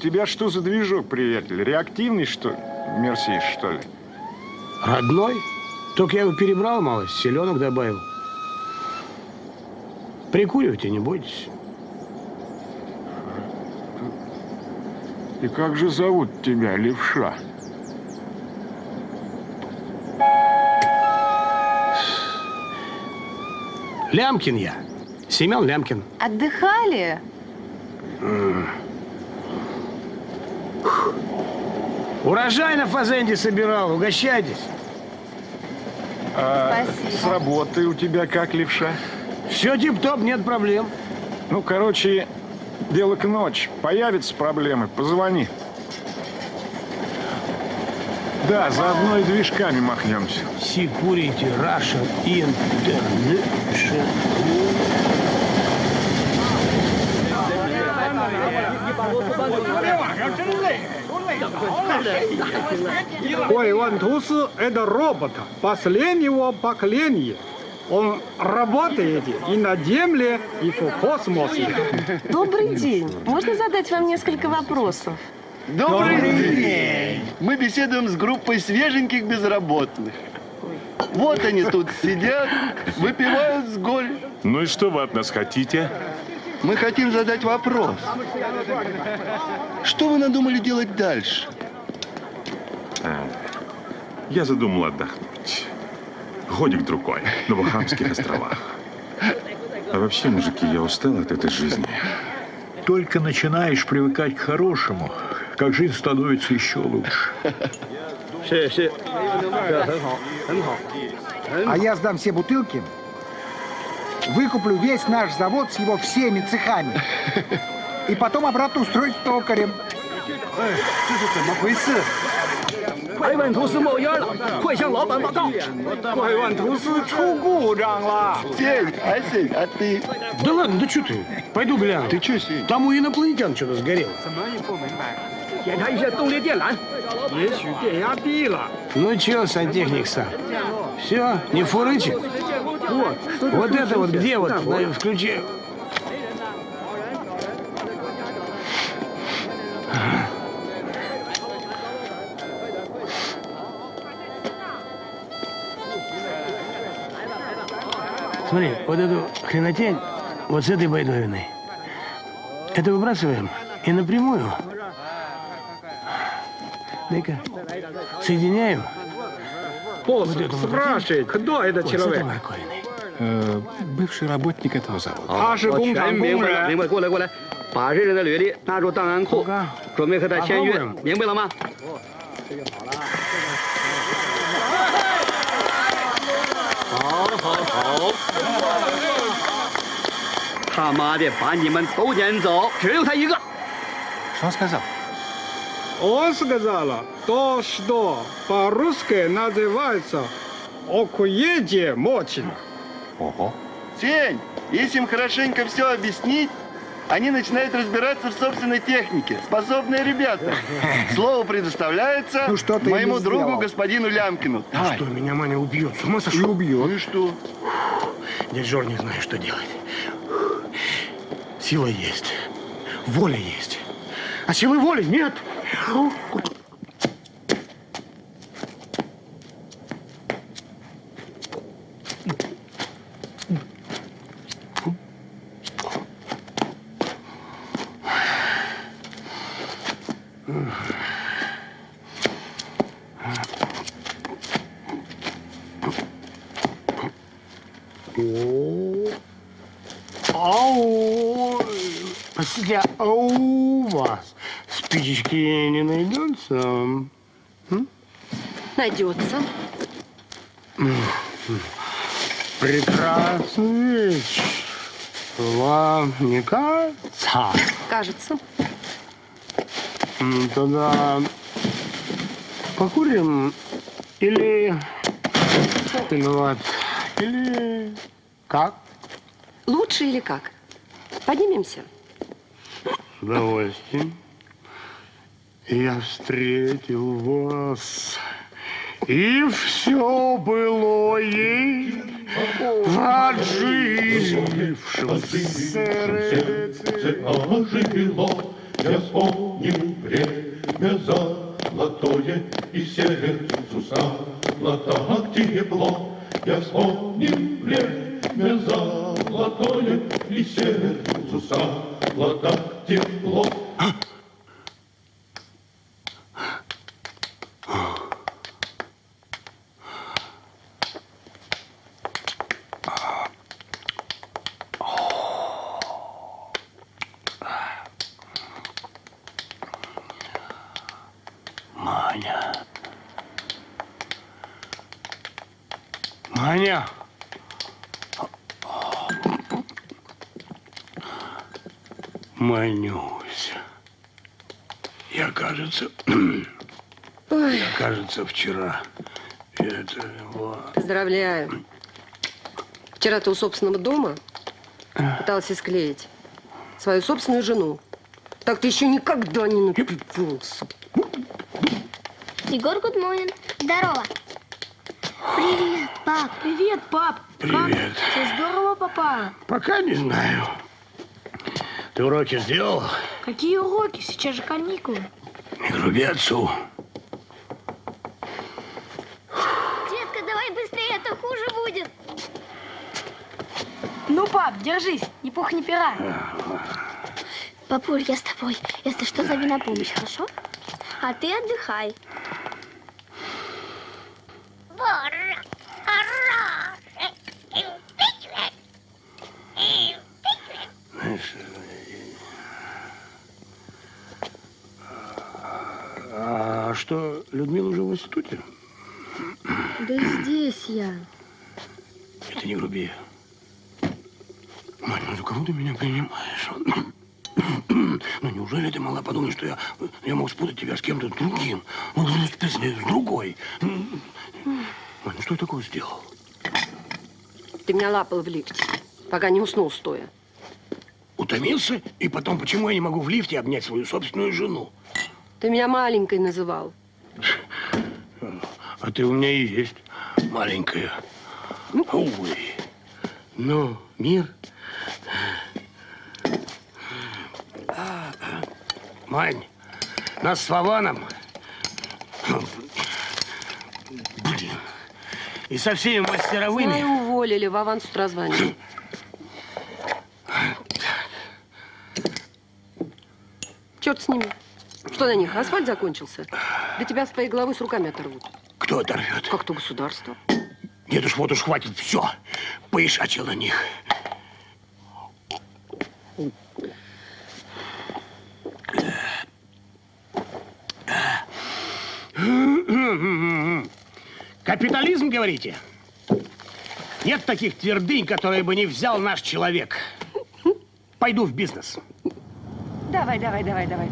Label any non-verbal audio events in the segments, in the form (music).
Тебя что за движок, приятель? Реактивный, что ли? Мерсиш, что ли? Родной? Только я его перебрал мало, селенок добавил. Прикуривайте, не бойтесь. И как же зовут тебя, левша? Лямкин я. Семен Лямкин. Отдыхали? Урожай на фазенде собирал, угощайтесь. А Спасибо. с работы у тебя как, левша? Все тип-топ, нет проблем. Ну, короче, дело к ночи. Появятся проблемы, позвони. Да, заодно и движками махнемся. Security Russia International. Ой, Иван Тусы – это робот последнего поколения. Он работает и на Земле, и в космосе. Добрый день. Можно задать вам несколько вопросов? Добрый день! Мы беседуем с группой свеженьких безработных. Вот они тут сидят, выпивают с горя. Ну и что вы от нас хотите? Мы хотим задать вопрос. Что вы надумали делать дальше? Я задумал отдохнуть. Годик-другой на Бахамских островах. А вообще, мужики, я устал от этой жизни. Только начинаешь привыкать к хорошему, как жизнь становится еще лучше. А я сдам все бутылки, выкуплю весь наш завод с его всеми цехами. И потом обратно устроить токарем. Да ладно, да что ты? Пойду гляну. Ты что, Сень? Там у инопланетян что-то сгорело. Ну чё, сантехник сам? Все, не фурычит? Вот, Вот это вот где вот, на, включи. Смотри, вот эту хренотень вот с этой байдовиной. Это выбрасываем и напрямую. Дай-ка. Соединяем. Босс Вот это вот. спрашивает, кто этот Вот с этой человек? морковиной. бывший работник этого завода. 他是工厂工明白了，明人。白，过来过来，把这人的履历纳入档案库，准备和他签约，明白了吗？好，好，好。他妈的，把你们都撵走，只留他一个。 Что он сказал? Он сказал, то, что по-русски называется «окуеде мочин». Ого. Сень, если им хорошенько все объяснить, они начинают разбираться в собственной технике. Способные ребята. (laughs) Слово предоставляется Ну, что моему ему другу, сделал? господину Лямкину. Давай. Что, меня Маня убьет? С ума И сошел? убьет. Ну и что? Дядь Жор не знаю, что делать. Сила есть, воля есть. А силы воли нет. Ау! Простите, а у вас спичечки не найдется? Найдется. Прекрасный вечер. Вам не кажется? Кажется. Тогда покурим или... Или вот... Или... Как? Лучше или как? Поднимемся. С удовольствием. Я встретил вас, и все было ей в отжившем сердце. Я вспомнил время золотое, И сердцу так тепло. Я вспомнил время золотое, И сердцу так тепло. Маня. Маня. Манюся. Я, кажется, (clears throat) я, кажется, вчера это вот. Поздравляю. Вчера ты у собственного дома пытался склеить свою собственную жену. Так ты еще никогда не напивался. Егор, morning. Здорово. Привет, пап. Привет, пап. Привет. Все здорово, папа. Пока не знаю. Ты уроки сделал? Какие уроки? Сейчас же каникулы. Не груби отцу. Детка, давай быстрее, а то хуже будет. Ну, пап, держись, ни пух, ни пера. Папуль, я с тобой. Если что, зови на помощь, хорошо? А ты отдыхай. Знаешь, а что, Людмила уже в институте? Да здесь я. Это не груби. Мать, ну за кого ты меня принимаешь? Ну подумать, что я, я мог спутать тебя с кем-то другим? Ну, с, с- другой. Ну что я такое сделал? Ты меня лапал в лифте, пока не уснул стоя. Утомился? И потом, почему я не могу в лифте обнять свою собственную жену? Ты меня маленькой называл. А ты у меня и есть маленькая. Ой. Ну, мир. Мань, нас с Вованом... Блин. И со всеми мастеровыми... Знаю, уволили, в аванс с утра звонил. Черт с ними. Что на них, асфальт закончился? Да тебя с твоей головы с руками оторвут. Кто оторвет? Как то государство. Нет уж, вот уж хватит, все. Поишачил на них. Капитализм, говорите? Нет таких твердынь, которые бы не взял наш человек. Пойду в бизнес. Давай, давай, давай, давай.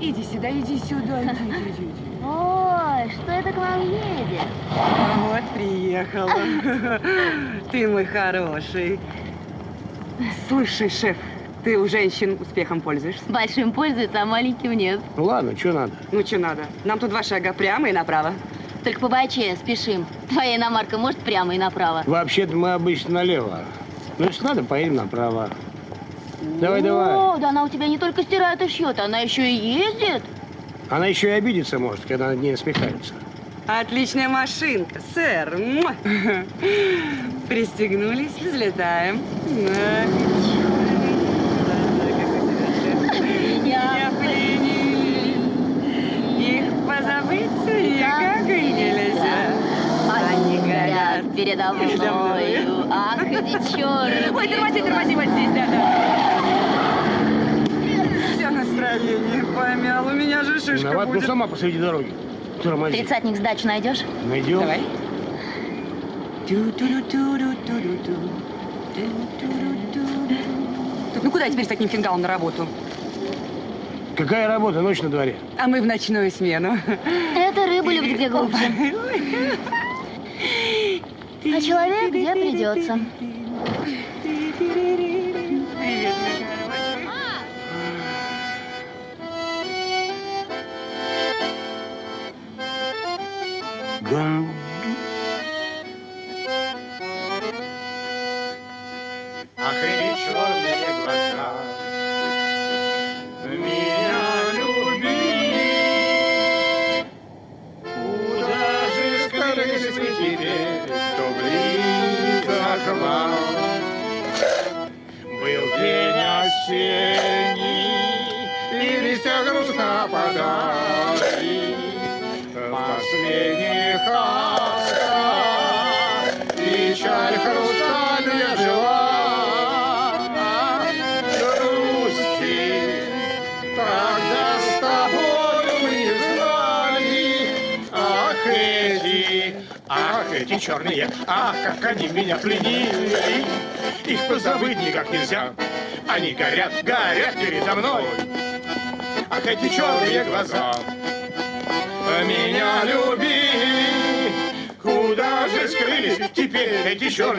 Иди сюда, иди сюда, иди, иди, иди. иди. Ой, что это к вам едет? Вот, приехала. (laughs) Ты мой хороший. Слушай, шеф, ты у женщин успехом пользуешься? Большим пользуется, а маленьким нет. Ну ладно, что надо? Ну, что надо? Нам тут два шага прямо и направо. Только по боче спешим. Твоя иномарка может прямо и направо? Вообще-то мы обычно налево. Ну, если надо, поедем направо. Давай, давай. О, да она у тебя не только стирает и шьет, она еще и ездит. Она еще и обидеться может, когда над ней насмехаются. Отличная машинка, сэр. (laughs) Пристегнулись, взлетаем. Меня пленили. Их позабыть никак и нельзя. Горят передо мною. Ах, эти черные. Ой, тормози, тормози, вот здесь, да, да. Все настроение помял, у меня же шишка Виноват, ну будет. сама посреди дороги. Тормози. Тридцатник сдачу найдешь? Найдем. Давай. Ну куда теперь с таким фингалом на работу? Какая работа? Ночь на дворе. А мы в ночную смену. Это рыба любит где глубже. (laughs) А человек где придется.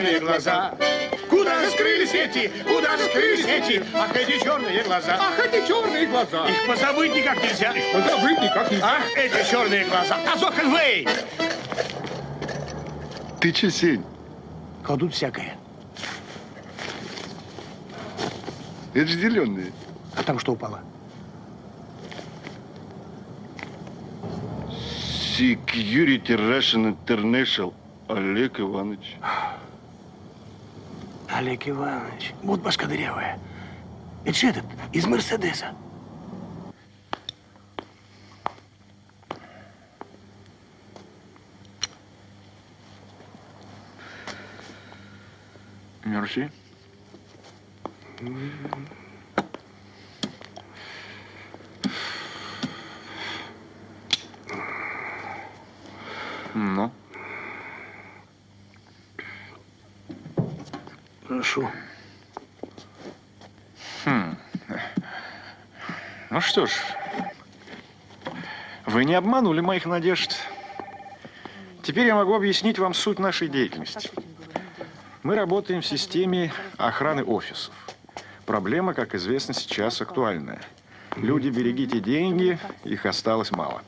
Черные глаза? Куда же скрылись эти, куда же скрылись эти, ах, эти черные глаза? Ах, эти черные глаза! Их позабыть никак нельзя. Их позабыть никак нельзя. Ах, эти черные глаза. Азокенвей! Ты че, Сень? Кладут всякое. Это же зеленые. А там что упало? Security Russian International Олег Иванович. Олег Иванович. Вот башка дырявая. Это же этот, из Мерседеса. Мерси. Ну, Прошу. хм. Ну что ж, вы не обманули моих надежд. Теперь я могу объяснить вам суть нашей деятельности. Мы работаем в системе охраны офисов. Проблема, как известно, сейчас актуальная. Люди, берегите деньги, их осталось мало.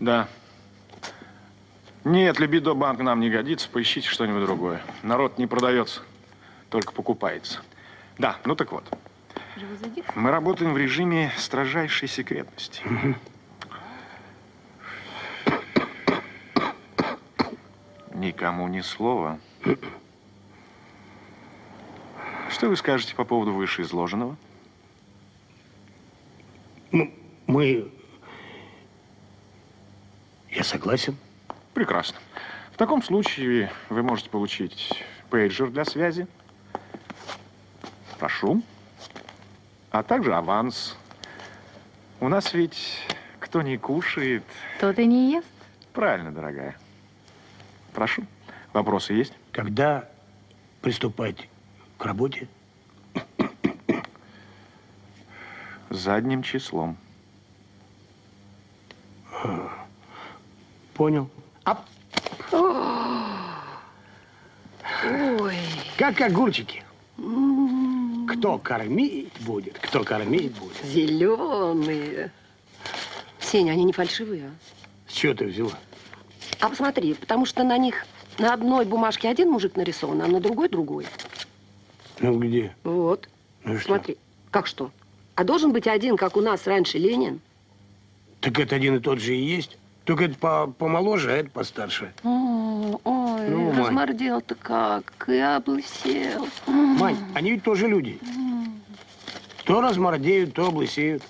Да. Нет, Либидо банк нам не годится, поищите что-нибудь другое. Народ не продается, только покупается. Да, ну так вот. Мы работаем в режиме строжайшей секретности. Никому ни слова. Что вы скажете по поводу вышеизложенного? Ну, мы... Я согласен. Прекрасно. В таком случае вы можете получить пейджер для связи. Прошу. А также аванс. У нас ведь кто не кушает... Тот и не ест. Правильно, дорогая. Прошу. Вопросы есть? Когда приступать к работе? Задним числом. Понял. А Ой. как огурчики? Кто кормить будет, кто кормить будет. Зеленые. Сеня, они не фальшивые. С чего ты взяла? А посмотри, потому что на них на одной бумажке один мужик нарисован, а на другой другой. Ну где? Вот. Ну и что? Смотри. Как что? А должен быть один, как у нас раньше Ленин? Так это один и тот же и есть. Только это по помоложе, а это постарше. О, ой, Ну, размордел-то как, и облысел. Мань, они ведь тоже люди. То размордеют, то облысеют.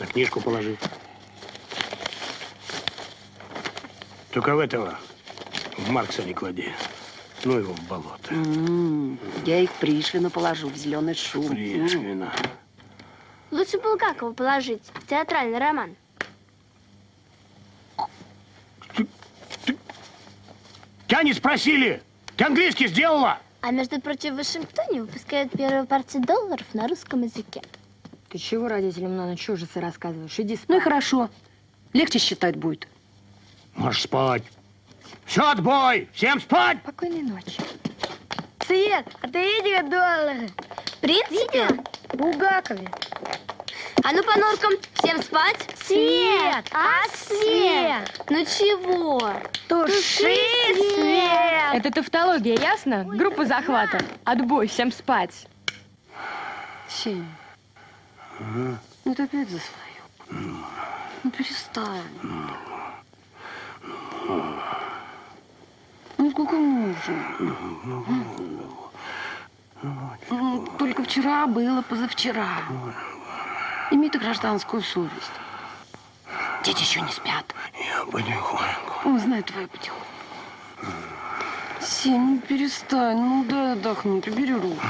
На книжку положи. Только в этого, в Маркса не клади. Ну его в болото. М, Я их Пришвину положу в зеленый шум. Пришвина. Лучше Булгакова положить. Театральный роман. Тебя не спросили! Ты английский сделала? А между прочим, в Вашингтоне выпускают первую партию долларов на русском языке. Ты чего родителям на ночь ужасы рассказываешь? Иди спать. Ну и хорошо. Легче считать будет. Можешь спать. Все, отбой! Всем спать! Спокойной ночи. Свет, а ты видел доллары? Принц видел? Булгакове. А ну по норкам, всем спать. Свет! А свет? Ну чего? Туши свет! Это тавтология, ясно? Группа захвата. Отбой, всем спать. Сень, ну ты опять за свое. Ну перестань. Ну сколько можно? Ну, Только вчера было позавчера. Имей ты гражданскую совесть. Дети еще не спят. Я потихоньку. Он знает твою путевку. Сень, ну перестань, ну дай отдохнуть, убери руку.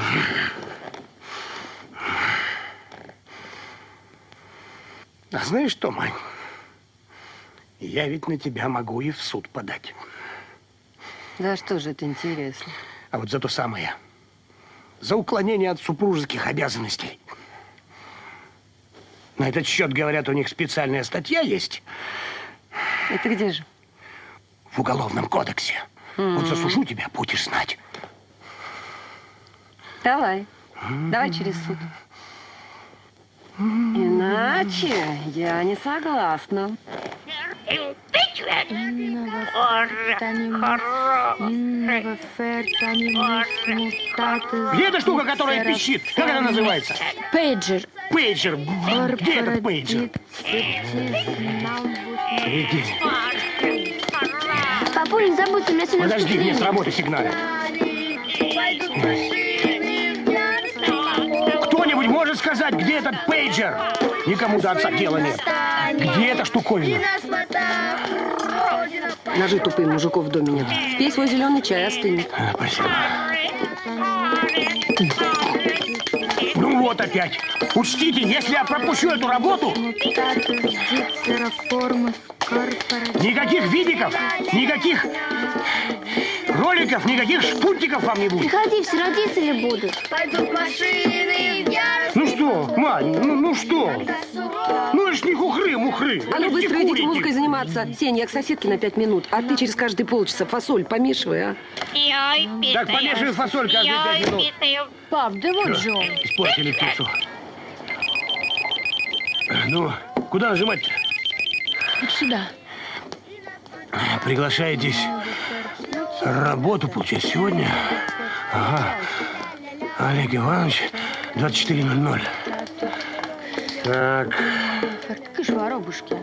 А знаешь что, Мань? Я ведь на тебя могу и в суд подать. Да что же это интересно? А вот за то самое. За уклонение от супружеских обязанностей. На этот счет, говорят, у них специальная статья есть Это где же? в Уголовном кодексе. Вот засужу тебя, будешь знать. Давай. Давай через суд. Иначе я не согласна. Где эта штука, которая пищит? Как она называется? Пейджер. Пейджер. Где этот пейджер? Иди. Папуль, не забудь, у меня сегодня Подожди, мне с работы сигналят. Сказать, где этот пейджер? Никому до отца дела нет. Где эта штуковина? Ножи тупые мужиков в доме нет. Пей свой зеленый чай, остынет. А, Спасибо. Ну вот опять. Учтите, если я пропущу эту работу, никаких видиков, никаких роликов, никаких шпунтиков вам не будет. Приходи, все родители будут. Пойдут машины, Ну что, Мань, ну, ну что? Ну это ж не хухры, мухры. А ну быстро идите музыкой заниматься. Сень, я к соседке на пять минут, а ты через каждые полчаса фасоль помешивай, а? Так, помешивай фасоль каждые пять минут. Пап, да вот же он. Испортили птицу. Ну, куда нажимать-то? Вот сюда. Приглашаетесь работу получать сегодня? Ага. Олег Иванович, 24.00. Так, Как же воробушки.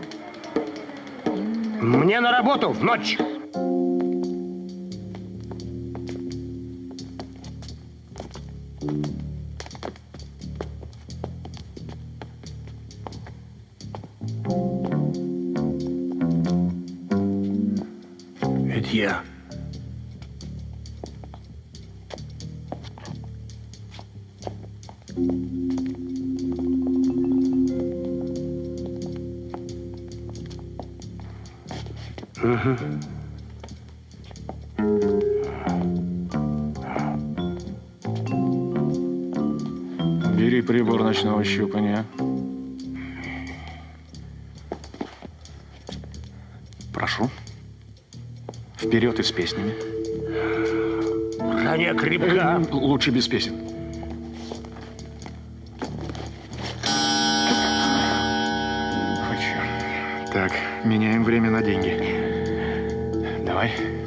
мне на работу в ночь. Это я. Мгм. Бери прибор ночного щупания. Прошу. Вперед и с песнями. Броня крепка. Лучше без песен. Так, меняем время на деньги. Давай.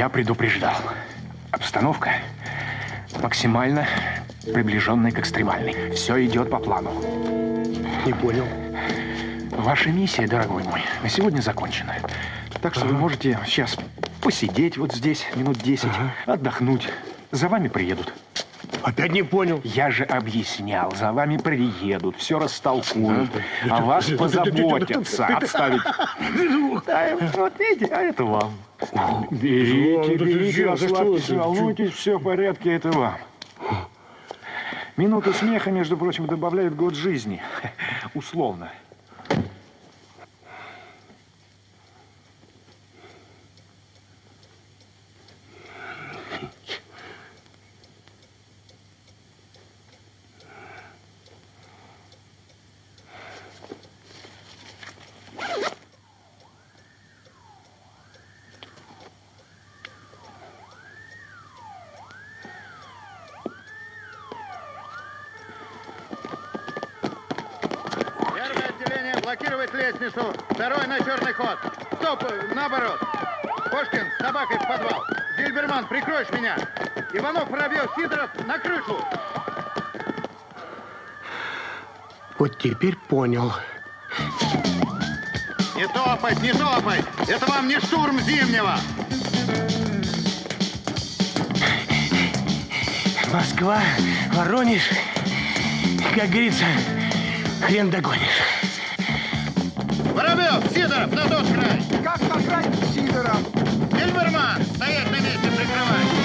Я предупреждал. Обстановка максимально приближенная к экстремальной. Все идет по плану. Не понял. Ваша миссия, дорогой мой, на сегодня закончена. Так что вы можете сейчас посидеть вот здесь минут 10, отдохнуть. За вами приедут. Опять не понял. Я же объяснял, за вами приедут, все растолкуют, о вас позаботятся, отставить. (laughs) Вот видите, а это вам. Берите, берите, расслабьтесь, волнуйтесь, все в порядке, это вам. Минута смеха, между прочим, добавляет год жизни. (laughs) Условно. Иванов, Воробьев, Сидоров на крышу. Вот теперь понял. Не топать, не топать. Это вам не штурм Зимнего. Москва, Воронеж, как говорится, хрен догонишь. Воробьев, Сидоров, на тот край. Как наградить Сидоров? Зильберман, стоять на месте, прикрывай.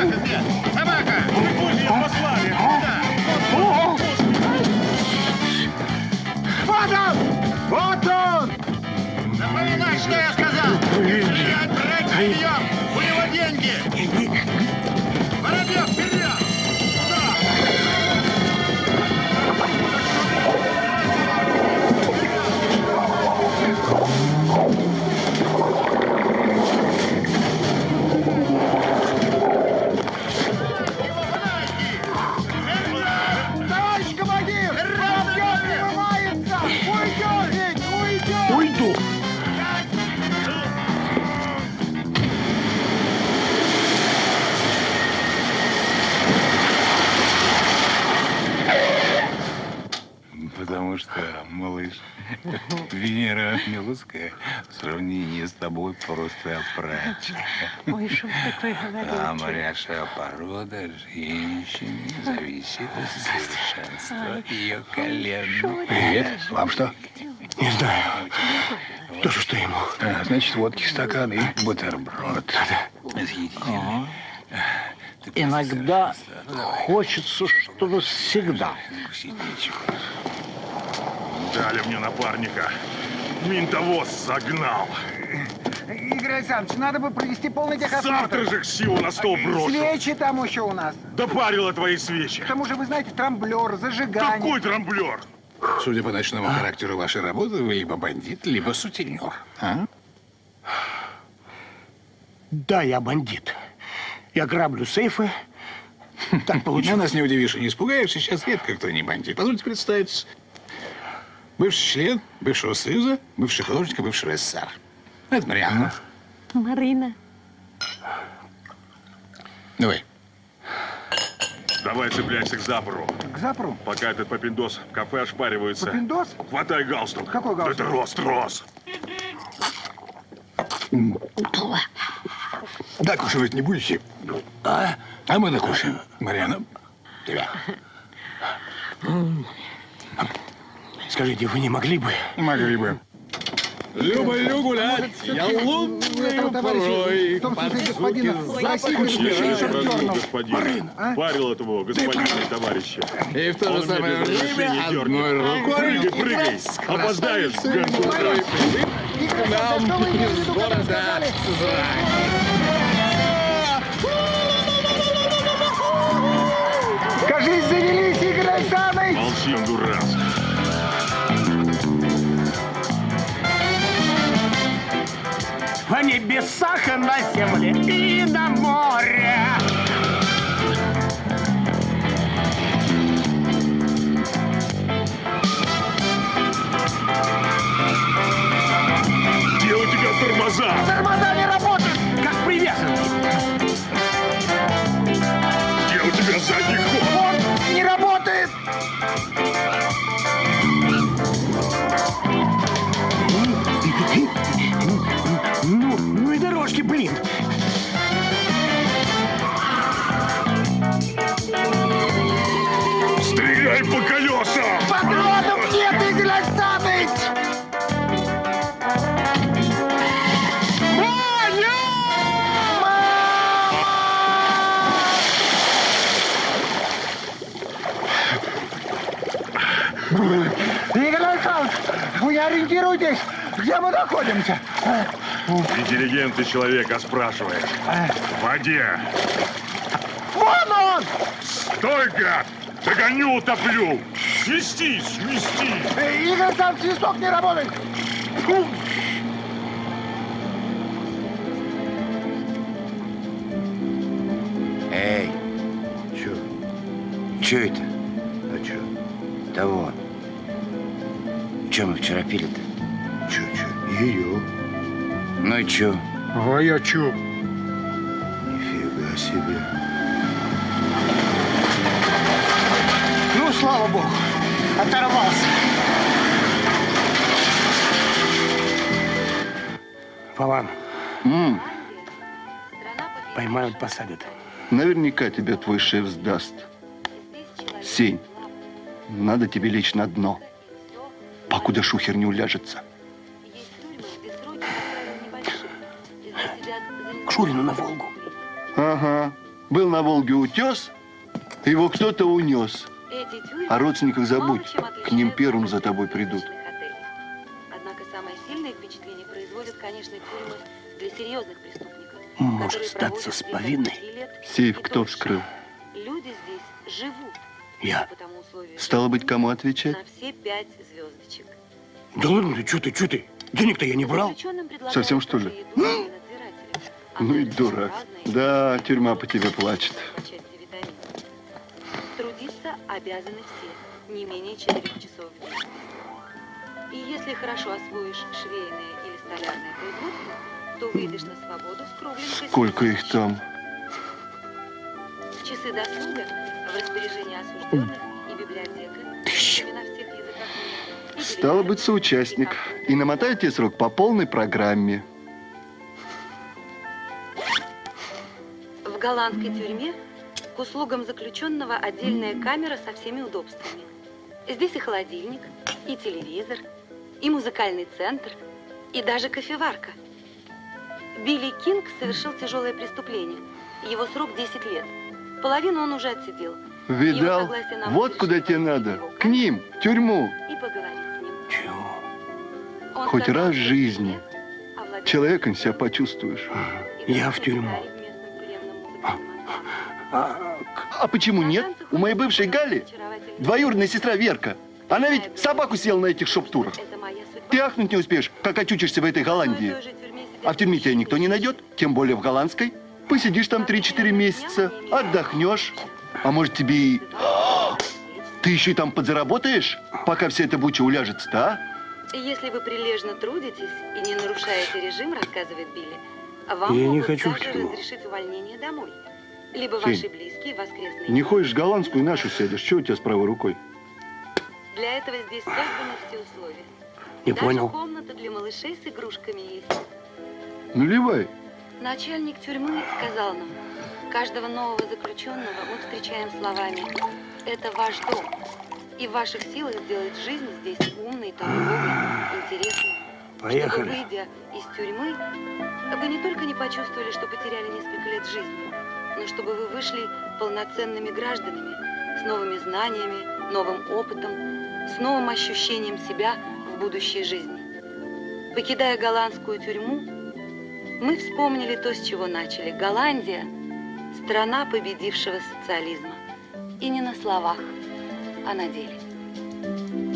Собака где? Собака! Пусть ее послали. Вот он! Вот он! Запоминай, что я сказал! Стрелять, брать живьем! (laughs) Венера Милоцкая в сравнении с тобой просто прачка. Ой, что ж такое говорите? А моряшая порода женщины зависит от совершенства ее колен. Привет. Вам что? Не знаю. Тоже что ему? А, значит, водки стакан и бутерброд. Съедите. Иногда хочется, чтобы всегда. Дали мне напарника. Минтовоз загнал. Игорь Александрович, надо бы провести полный техосмотр. Завтра же Ксиву на стол брошу. Свечи там еще у нас. Допарила твои свечи. К тому же, вы знаете, трамблер, зажигание. Какой трамблер? Судя по ночному характеру вашей работы, вы либо бандит, либо сутенер. А? Да, я бандит. Я граблю сейфы. Так получилось. Ну, нас не удивишь и не испугаешь. Сейчас редко кто не бандит. Позвольте представиться. Бывший член бывшего союза, бывший художник бывший СССР. Это Марианна. Марина. Давай. Давай цепляйся к запору. К запору? Пока этот попиндос в кафе ошпаривается. Попиндос? Хватай галстук. Какой галстук? Это рост, рост. Да, кушать не будете? А? А мы накушаем. Марьяна, тебя. Скажите, вы не могли бы? Могли бы. Люблю гулять, я лунную порой. Не запишите прошу черного. господина. Парил этого господина и товарища. И в то же самое время одной рукой Прыгай, прыгай. Опоздает в горку. Нам из города Кажись, завелись, Игорь Александрович! Молчи, дурак. Небесах на земле и на море. Где у тебя тормоза? Ориентируйтесь, где мы находимся. Интеллигентный человек, а спрашиваешь. В воде. Вон он! Стой, гад! Догоню, утоплю! Свистись, свисти! Э, Игорь Александрович, свисток не работает. Фу. Эй, чё? Чё это? А чё? Да вот. Чё мы вчера пили-то? Ее. Ну и чё? А я чё? Нифига себе. Ну, слава богу, оторвался. Вован. Поймают, посадят. Наверняка тебя твой шеф сдаст. Сень, надо тебе лечь на дно, покуда шухер не уляжется. К Шурину на Волгу. Ага. Был на Волге утес, его кто-то унес. О родственниках забудь, к ним первым за тобой придут. Однако самое сильное впечатление производят, конечно, тюрьмы для серьезных преступников. Может статься с повинной. Сейф кто вскрыл? Люди здесь живут. Я. Стало быть, кому отвечать? на все пять звездочек. Да ладно ты, что ты, что ты? Денег-то я не брал. Совсем что ли? (gasps) Ну и дурак. Да, тюрьма по тебе плачет. Трудиться обязаны все, не менее четырех часов в день. И если хорошо освоишь швейное или столярное производство, то выйдешь на свободу с кругленькой Сколько их там? Часы досуга в распоряжении осужденных и библиотека на всех языках мира. И Стало быть, соучастник. И намотайте срок по полной программе. Голландской тюрьме к услугам заключенного отдельная камера со всеми удобствами. Здесь и холодильник, и телевизор, и музыкальный центр, и даже кофеварка. Билли Кинг совершил тяжелое преступление. Его срок 10 лет. Половину он уже отсидел. Видал? Вот куда тебе надо. К ним, в тюрьму. И поговорить с ним. Он Хоть раз в жизни. Человеком себя почувствуешь. Я в тюрьму. А почему нет? У моей бывшей Гали двоюродная сестра Верка. Она ведь собаку съела на этих шоп-турах. Ты ахнуть не успеешь, как очутишься в этой Голландии. А в тюрьме тебя никто не найдет, тем более в голландской. Посидишь там 3-4 месяца, отдохнешь. А может тебе и... Ты еще и там подзаработаешь, пока вся эта буча уляжется-то, а? Если вы прилежно трудитесь и не нарушаете режим, рассказывает Билли, вам Я не хочу в тюрьму. разрешить увольнение домой. Либо Фень, ваши близкие воскресные Не ходишь в голландскую, нашу сядешь. Что у тебя с правой рукой? Для этого здесь созданы все условия. Не Даже понял. комната для малышей с игрушками есть. Наливай. Начальник тюрьмы сказал нам, каждого нового заключенного мы встречаем словами «Это ваш дом». И в ваших силах сделать жизнь здесь умной, толковой, интересной. Поехали. Чтобы, выйдя из тюрьмы, вы не только не почувствовали, что потеряли несколько лет жизни, но чтобы вы вышли полноценными гражданами, с новыми знаниями, новым опытом, с новым ощущением себя в будущей жизни. Покидая голландскую тюрьму, мы вспомнили то, с чего начали. Голландия – страна победившего социализма. И не на словах, а на деле.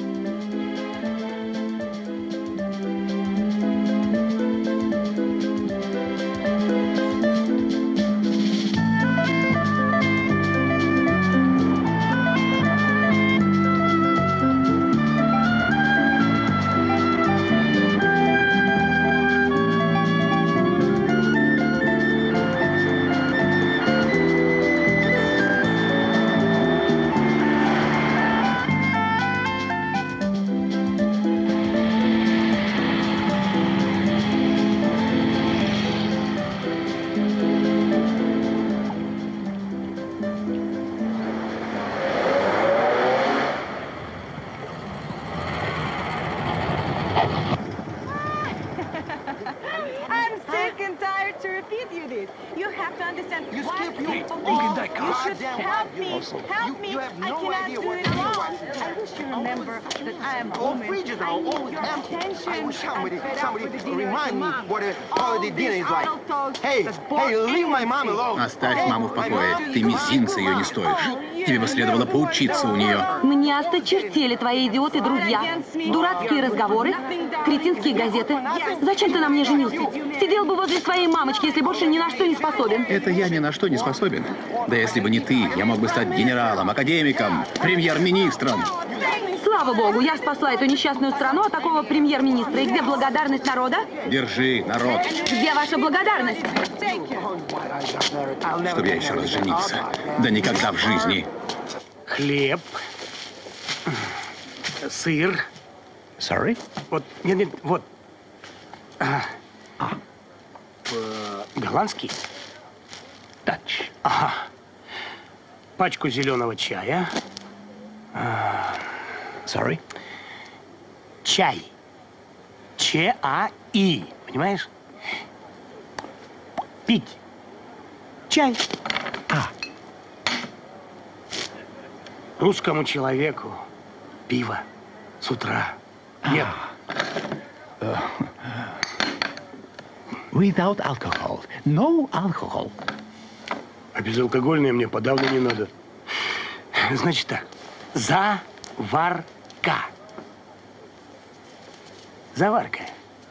Оставь маму в покое. Ты мизинца ее не стоишь. Тебе бы следовало поучиться у нее. Мне осточертели твои идиоты-друзья. Дурацкие разговоры, кретинские газеты. Зачем ты на мне женился? Сидел бы возле своей мамочки, если больше ни на что не способен. Это я ни на что не способен. Да если бы не ты, я мог бы стать генералом, академиком, премьер-министром. Слава богу, я спасла эту несчастную страну от такого премьер-министра. И где благодарность народа? Держи, народ, Где ваша благодарность? чтобы я еще раз женился. Да никогда в жизни. Хлеб. Сыр. Sorry? Вот, нет, нет, вот. А. Э, Голландский? Dutch. Ага. Пачку зеленого чая. А, Sorry? Чай. Ч-А-И. Понимаешь? Пить. Чай. А. Русскому человеку пиво с утра. Нет. Without alcohol. No alcohol. А безалкогольное мне подавно не надо. Значит так. Заварка. Заварка.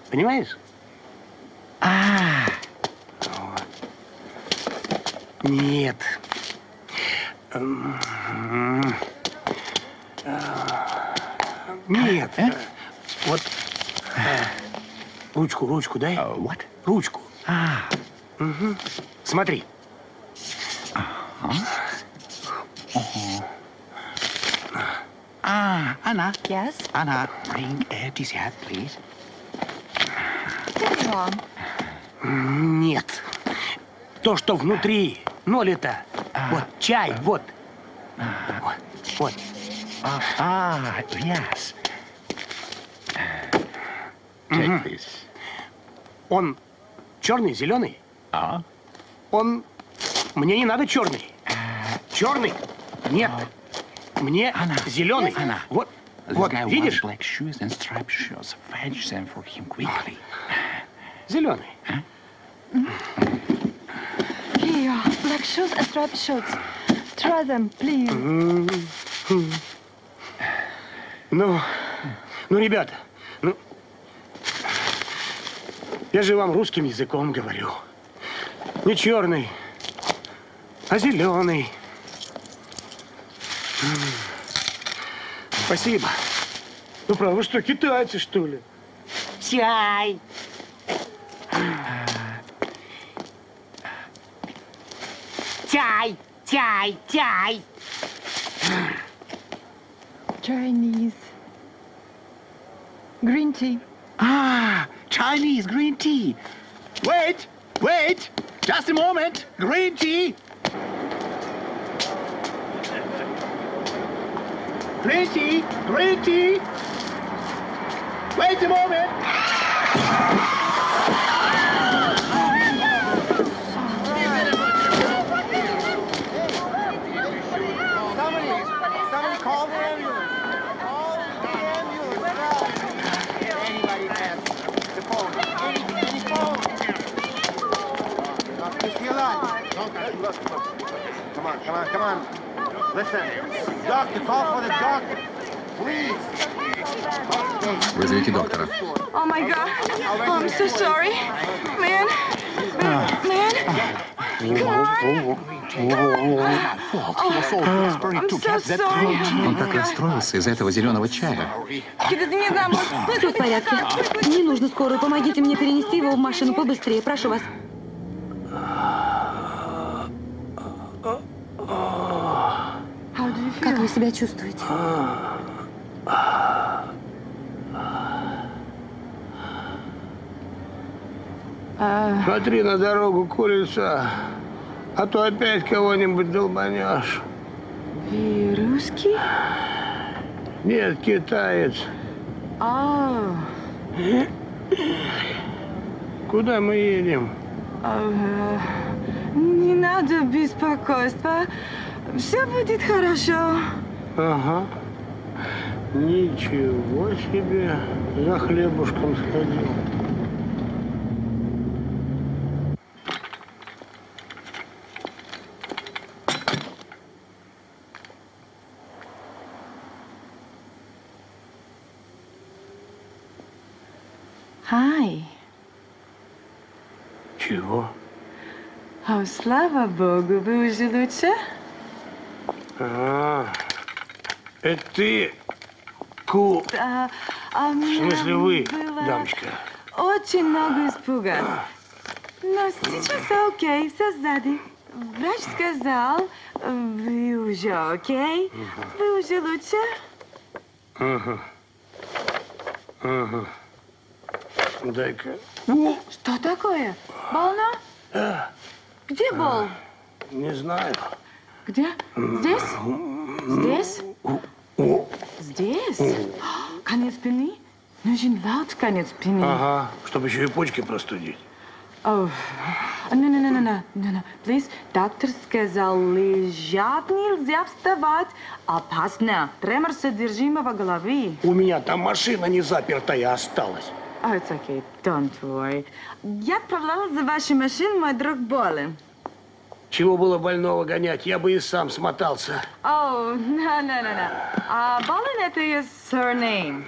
Понимаешь? А. Нет. М, а, Нет. Вот. э, Ручку, ручку дай. What? Ручку. А. Мгм. Смотри. Ah, Anna. Yes? Anna, bring a dessert, please. What's wrong? Нет. То, что внутри. Ноль-то. Вот чай, вот. Вот. Вот. Ah, yes. Мгм. Take this. Он черный, зеленый? А? Он... Мне не надо черный. Черный? Нет. Мне зеленый. Anna. Вот. Вот, видишь? Зеленый. Here, black shoes and striped shirts. Try them, please. Ну, ну, ребята, ну, я же вам русским языком говорю. Не черный, а зеленый. Спасибо. Ну, правда, вы что, китайцы, что ли? Чай. Чай, чай, чай. Chinese. Green tea. Ah, Chinese green tea. Wait, wait, just a moment. Green tea. Green tea. Wait a moment. Somebody, somebody call. Anybody the phone. Any, any phone. Come on, come on, come on. Listen. Doctor, call for the doctor. Please. Вызовите доктора. Oh my god. Oh, I'm so sorry. Man. Man. Come on. Oh, I'm so sorry. Он так расстроился из-за этого зеленого чая. Все в порядке. Не нужно скорую. Помогите мне перенести его в машину побыстрее. Прошу вас. Как вы себя чувствуете? Смотри на дорогу, курица, а то опять кого-нибудь долбанешь. И русский? Нет, китаец. А, Куда мы едем? а, не надо беспокойства. Все будет хорошо. Ага. Ничего себе. За хлебушком сходил. Хай. Чего? О, слава богу, вы уже лучше? А, это ты, Ку... А, а В смысле вы, было дамочка? Очень много испуга. Но сейчас окей, все сзади. Врач сказал, вы уже окей, вы уже лучше. Ага. Ага. Дай-ка. Что такое? Больно? А, Где бол? не знаю. Где? Здесь? Здесь? Здесь? Конец спины? Нужен лад конец спины. Ага, чтобы еще и почки простудить. Oh, no, no, no, no, no, no, no. Please, доктор сказал, лежать нельзя вставать. Опасно. Тремор содержимого головы. У меня там машина не запертая осталась. Oh, it's okay. Don't worry. Я отправляла за вашей машиной, мой друг болен. Чего было больного гонять? Я бы и сам смотался. Oh, no, no, no, no. А болен это ее surname.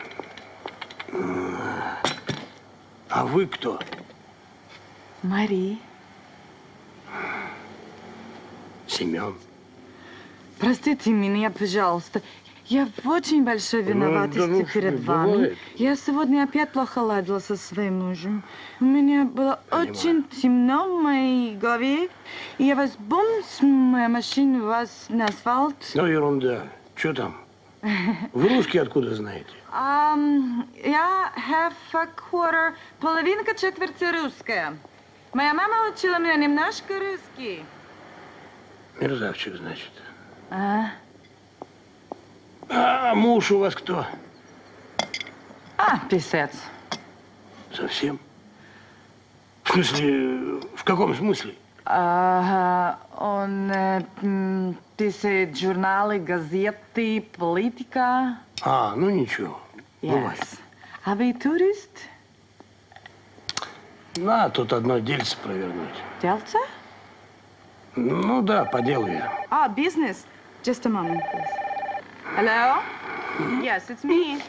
А вы кто? Мари. Семен. Простите меня, пожалуйста. Я в очень большой Ну, виноватости да ну, перед что, вами. бывает. Я сегодня опять плохо ладила со своим мужем. У меня было очень темно в моей голове. И я вас бум с моей машины вас на асфальт. Ну, ерунда. Что там? Вы русский откуда знаете? Um, я half a quarter, половинка четверти русская. Моя мама учила меня немножко русский. Мерзавчик, значит. А, А муж у вас кто? а писец. Совсем? В смысле, в каком смысле? Ага, он э, м, писает журналы, газеты, политика. А, ну ничего. Бывает. Yes. А вы турист? На, тут одно дельце провернуть. Дельце? Ну да, по делу я. Ah, business. Just a moment, please. Hello? Yes, it's me.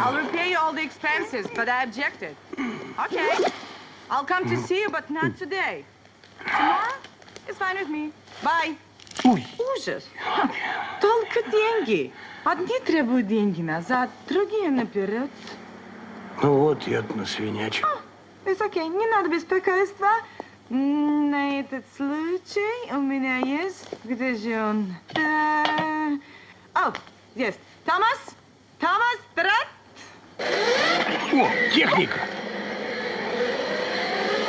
I'll repay you all the expenses, but I objected. Okay. I'll come to see you, but not today. Tomorrow? It's fine with me. Bye. Ужас. Ха, Только деньги. Одни требуют деньги назад, другие наперед. Ну вот, я на свинячек. It's okay, не надо беспокойства. На этот случай у меня есть... Где же он? О, есть. Томас? Томас, брат? О, техника!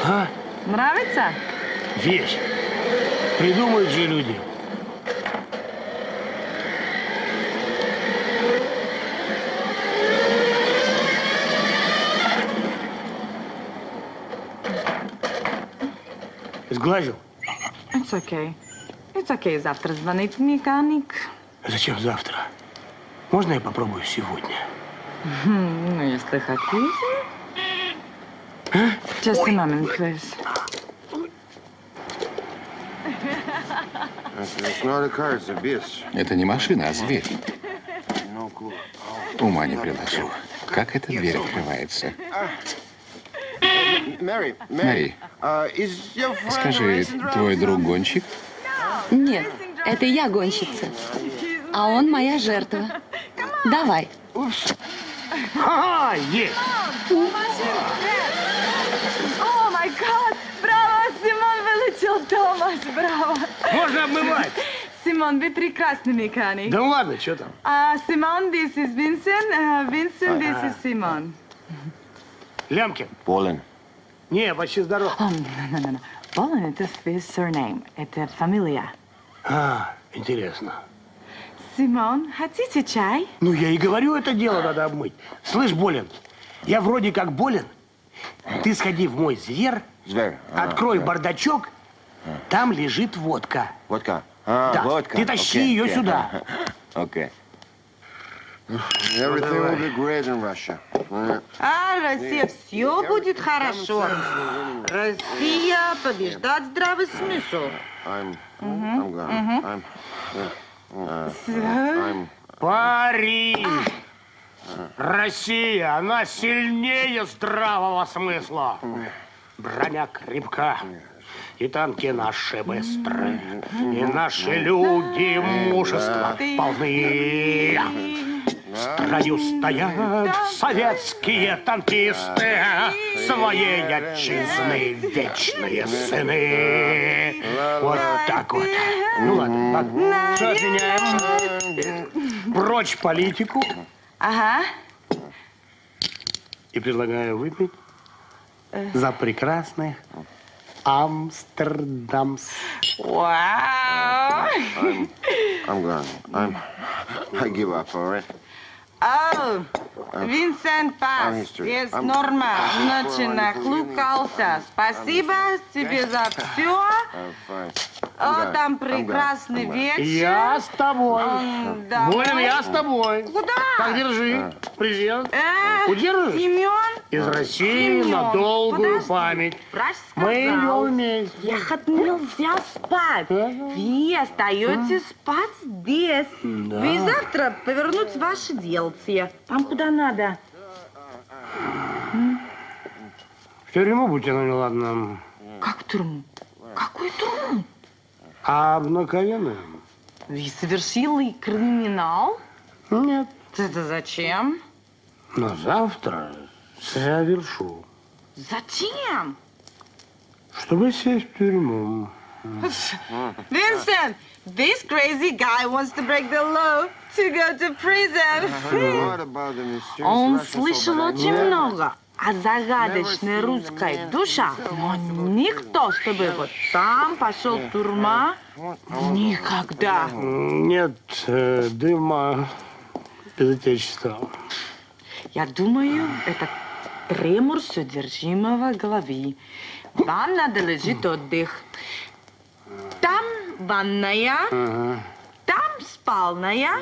А? Нравится? Вещь. Придумают же люди. Сглазил? It's okay. It's okay, завтра звонит механик. Зачем завтра? Можно я попробую сегодня? Хм, Ну, если хотите. Just a moment, please. Это не машина, а зверь. Ума не приложу. Как эта дверь открывается? Мэри, uh, скажи, твой друг гонщик? Нет, это я гонщица. А он моя жертва. Давай. Ага, есть! О, май гад! Браво, Симон вылетел, Томас, браво! Можно обмывать. Симон, вы прекрасный механик. Да ладно, что там? А, Симон, this is Vincent. Uh, Vincent, this is Simon. Лямки. Болен. Не, почти здоров. О, no, no. Болен это his surname, это фамилия. А, интересно. Симон, хотите чай? Ну, я и говорю, это дело надо обмыть. Слышь, болен, я вроде как болен. Ты сходи в мой зверь, Зверь. Ага, открой зверь. бардачок, там лежит водка. Водка. А, Да, вот как. ты тащи Окей, ее окей. сюда. (laughs) Окей. Everything will be great in Russia. А, Россия, все будет хорошо. Россия побеждает здравый смысл. I'm, I'm. I'm, Всё. I'm, Париж! Россия, она сильнее здравого смысла. Броня крепка, и танки наши быстрые, и наши люди мужества полны. В строю стоят советские танкисты, своей отчизны вечные сыны. Вот так вот. Ну ладно, ладно. Все отменяем. Прочь политику. Ага. И предлагаю выпить за прекрасных Амстердамс. Вау. I'm, I'm gone. I'm, I give up, all right? О, Винсент Пас, I'm- норма, ночи sorry. нахлукался. Спасибо тебе за все. О, там прекрасный вечер. Я с тобой. М, давай. Болин, я с тобой. Куда? Так, держи. Презент. Э, Удержишь? Семен? Из России Семен, на долгую подожди. память. Врач Мы идем вместе. Ехать нельзя спать. Вы остаетесь спать здесь. Да. Вы завтра повернуть ваши делцы. Там куда надо. В тюрьму будьте, ну ладно. Как тюрьму? Какую тюрьму? А обыкновенную? Вы совершили криминал? Нет. Это зачем? Но завтра совершу. Зачем? Чтобы сесть в тюрьму. Vincent, this crazy guy wants to break the law to go to prison. Он слышал очень много о загадочной русской душе, но никто, чтобы вот сам пошел в тюрьма, никогда. Нет э, дыма без отечества. Я думаю, это тремор содержимого головы. Вам надо лежит отдых. Там ванная, Ага. там спальная.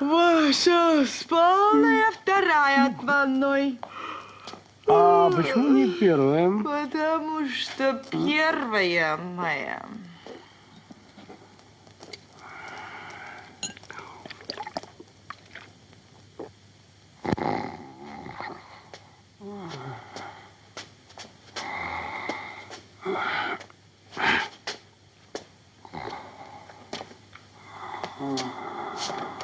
Ваша спальная вторая от ванной. А почему не первая? Потому что первая моя. Oh.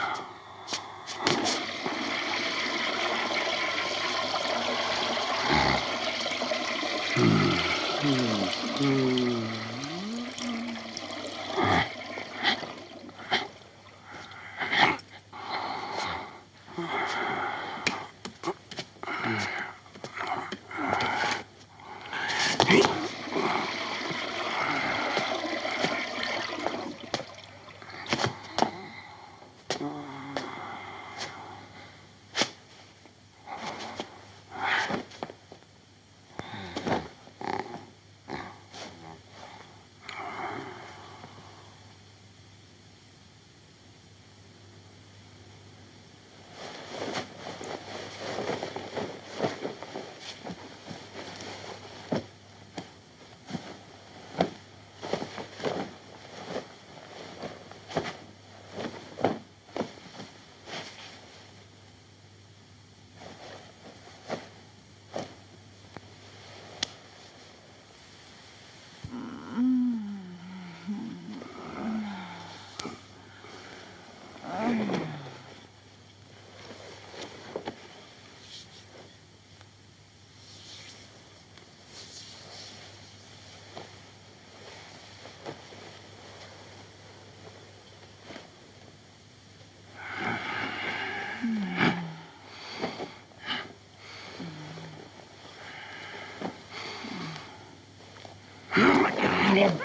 Oh, my God.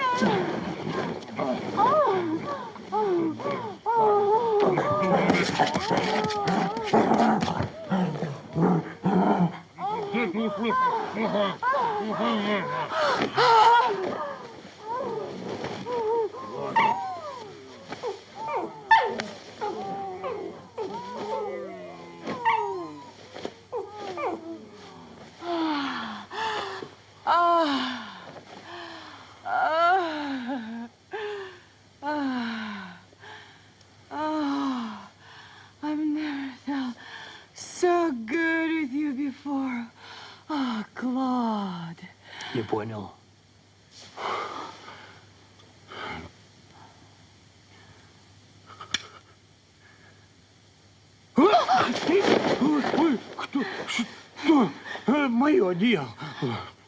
Одеяло.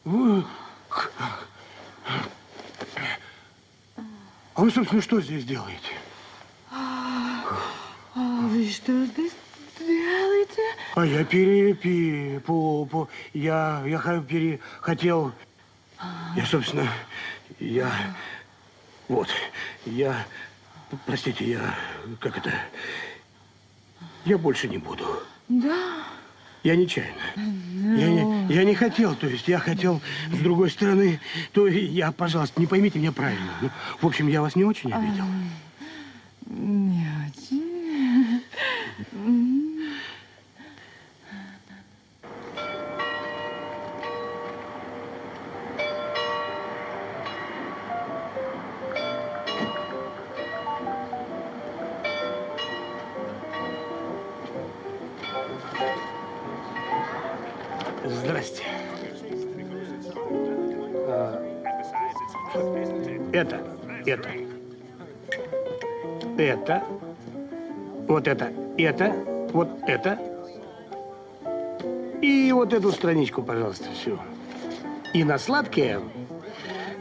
Вы- А вы, собственно, что здесь делаете? А вы что здесь делаете? А я пере, пере- по, по, я, я пере, хотел, я, собственно, я, вот, я, простите, я, как это, я больше не буду. Да. Я нечаянно. Я не, я не хотел, то есть я хотел с другой стороны, то я, пожалуйста, не поймите меня правильно. Ну, в общем, я вас не очень обидел. Это, вот это. И вот эту страничку, пожалуйста, всю. И на сладкое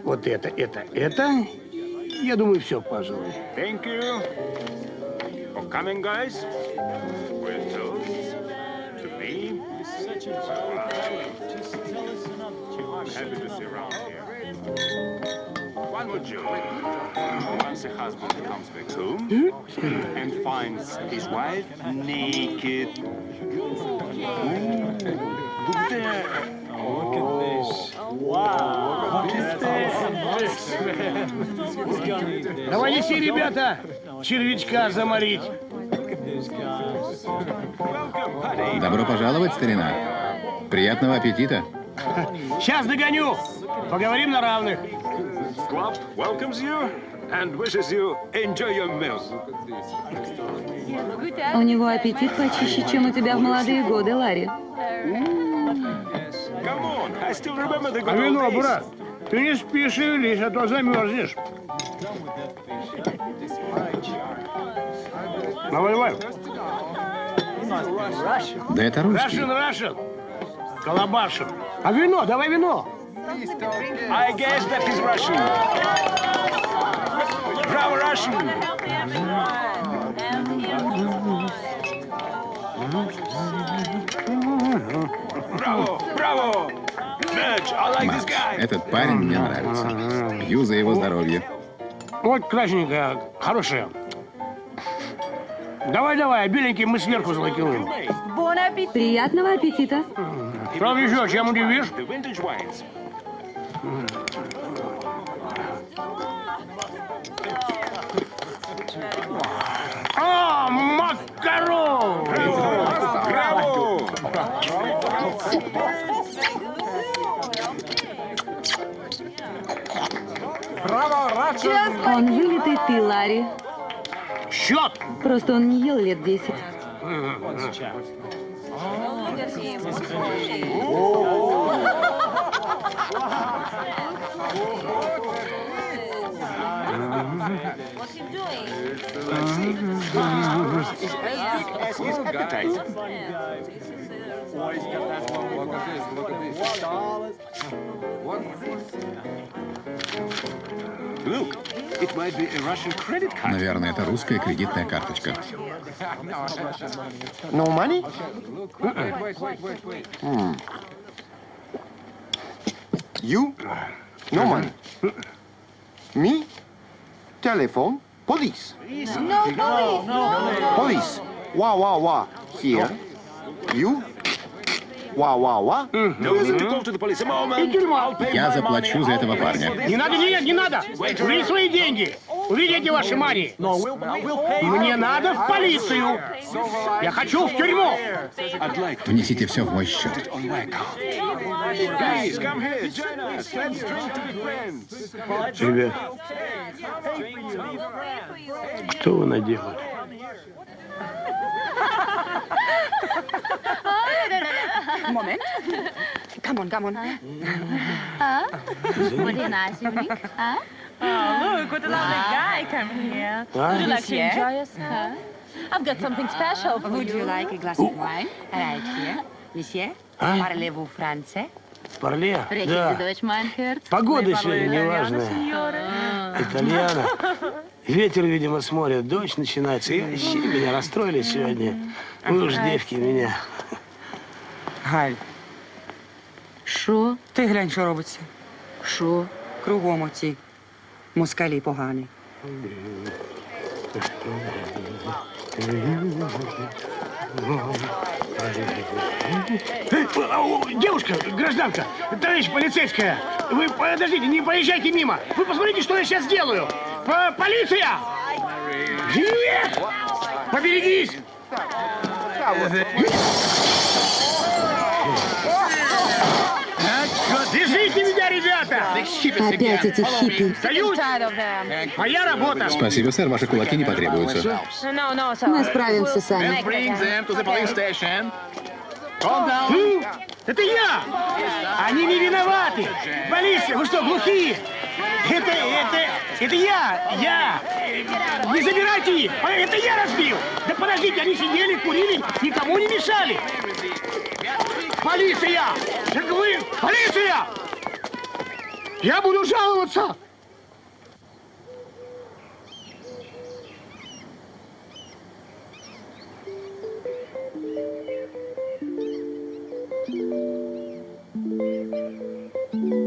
вот это, это, это. Я думаю, все, пожалуй. Thank you for coming, guys. See you. One more joke. Once a husband comes back home and finds his wife naked. Look there. Look at this. Wow. What is this? Давай неси, ребята, червячка заморить. Добро пожаловать, старина. Приятного аппетита. Сейчас догоню. Поговорим на равных. Squab welcomes you and wishes you enjoy your meal. У него аппетит почище, чем у тебя в молодые годы, Ларри. А вино, брат, ты не спеши, лезь, а то замерзнешь. Давай, давай. Да это русский. Russian, Russian. Колобашин. А вино, давай вино. I guess that is Russian. Bravo, Russian. Like this Макс, guy. этот парень мне нравится. Пью за его здоровье. Вот красненькая, хорошая. Давай, давай, беленький мы сверху залакируем. Приятного аппетита. Что еще, чем удивишь? А, макарон! Браво! Он вылитый ты, Ларри. Счет! Просто он не ел лет десять. As his appetite. Look, it might be a Russian credit card. Наверное, это русская кредитная карточка. No money? Hmm. You? No money. Me? Telephone? Police. No, police. No, no. Police. Wow, wow, wow. Here. You. Wow, wow, wow. И тюрьма. Я заплачу за этого парня. Не надо, нет, не надо. Увидите свои деньги. Увидите ваши Мари. Мне надо в полицию. Я хочу в тюрьму. Внесите все в мой счет. Ребят, что вы наделали? Moment. Come on, come on. Huh? What a nice evening. Huh? Oh, look, what a lovely guy come here. Would you like to enjoy yourself? I've got something special for Would you. you like a glass of wine? Right here. Monsieur, А? parlez-vous français? Парле? Да. Погода сегодня неважная. Итальяна. Ветер, видимо, с моря. Дождь начинается. И вообще меня расстроили сегодня. Вы уж девки меня. Галь. Що? Ти глянь, що робиться. Що? Кругом оці. Москалі погані. Девушка, гражданка, товарищ полицейская, вы подождите, не проезжайте мимо. Вы посмотрите, что я сейчас сделаю. По- Полиция! Поберегись! Опять эти хиппи. Салют! Моя работа! Спасибо, сэр, ваши кулаки не потребуются. Мы справимся сами. Ну, это я! Они не виноваты! Полиция, вы что, глухие? Это, это, это я, я! Не забирайте их! А Это я разбил! Да подождите, они сидели, курили, никому не мешали! Полиция! Я говорю, полиция! Я буду жаловаться! Hello?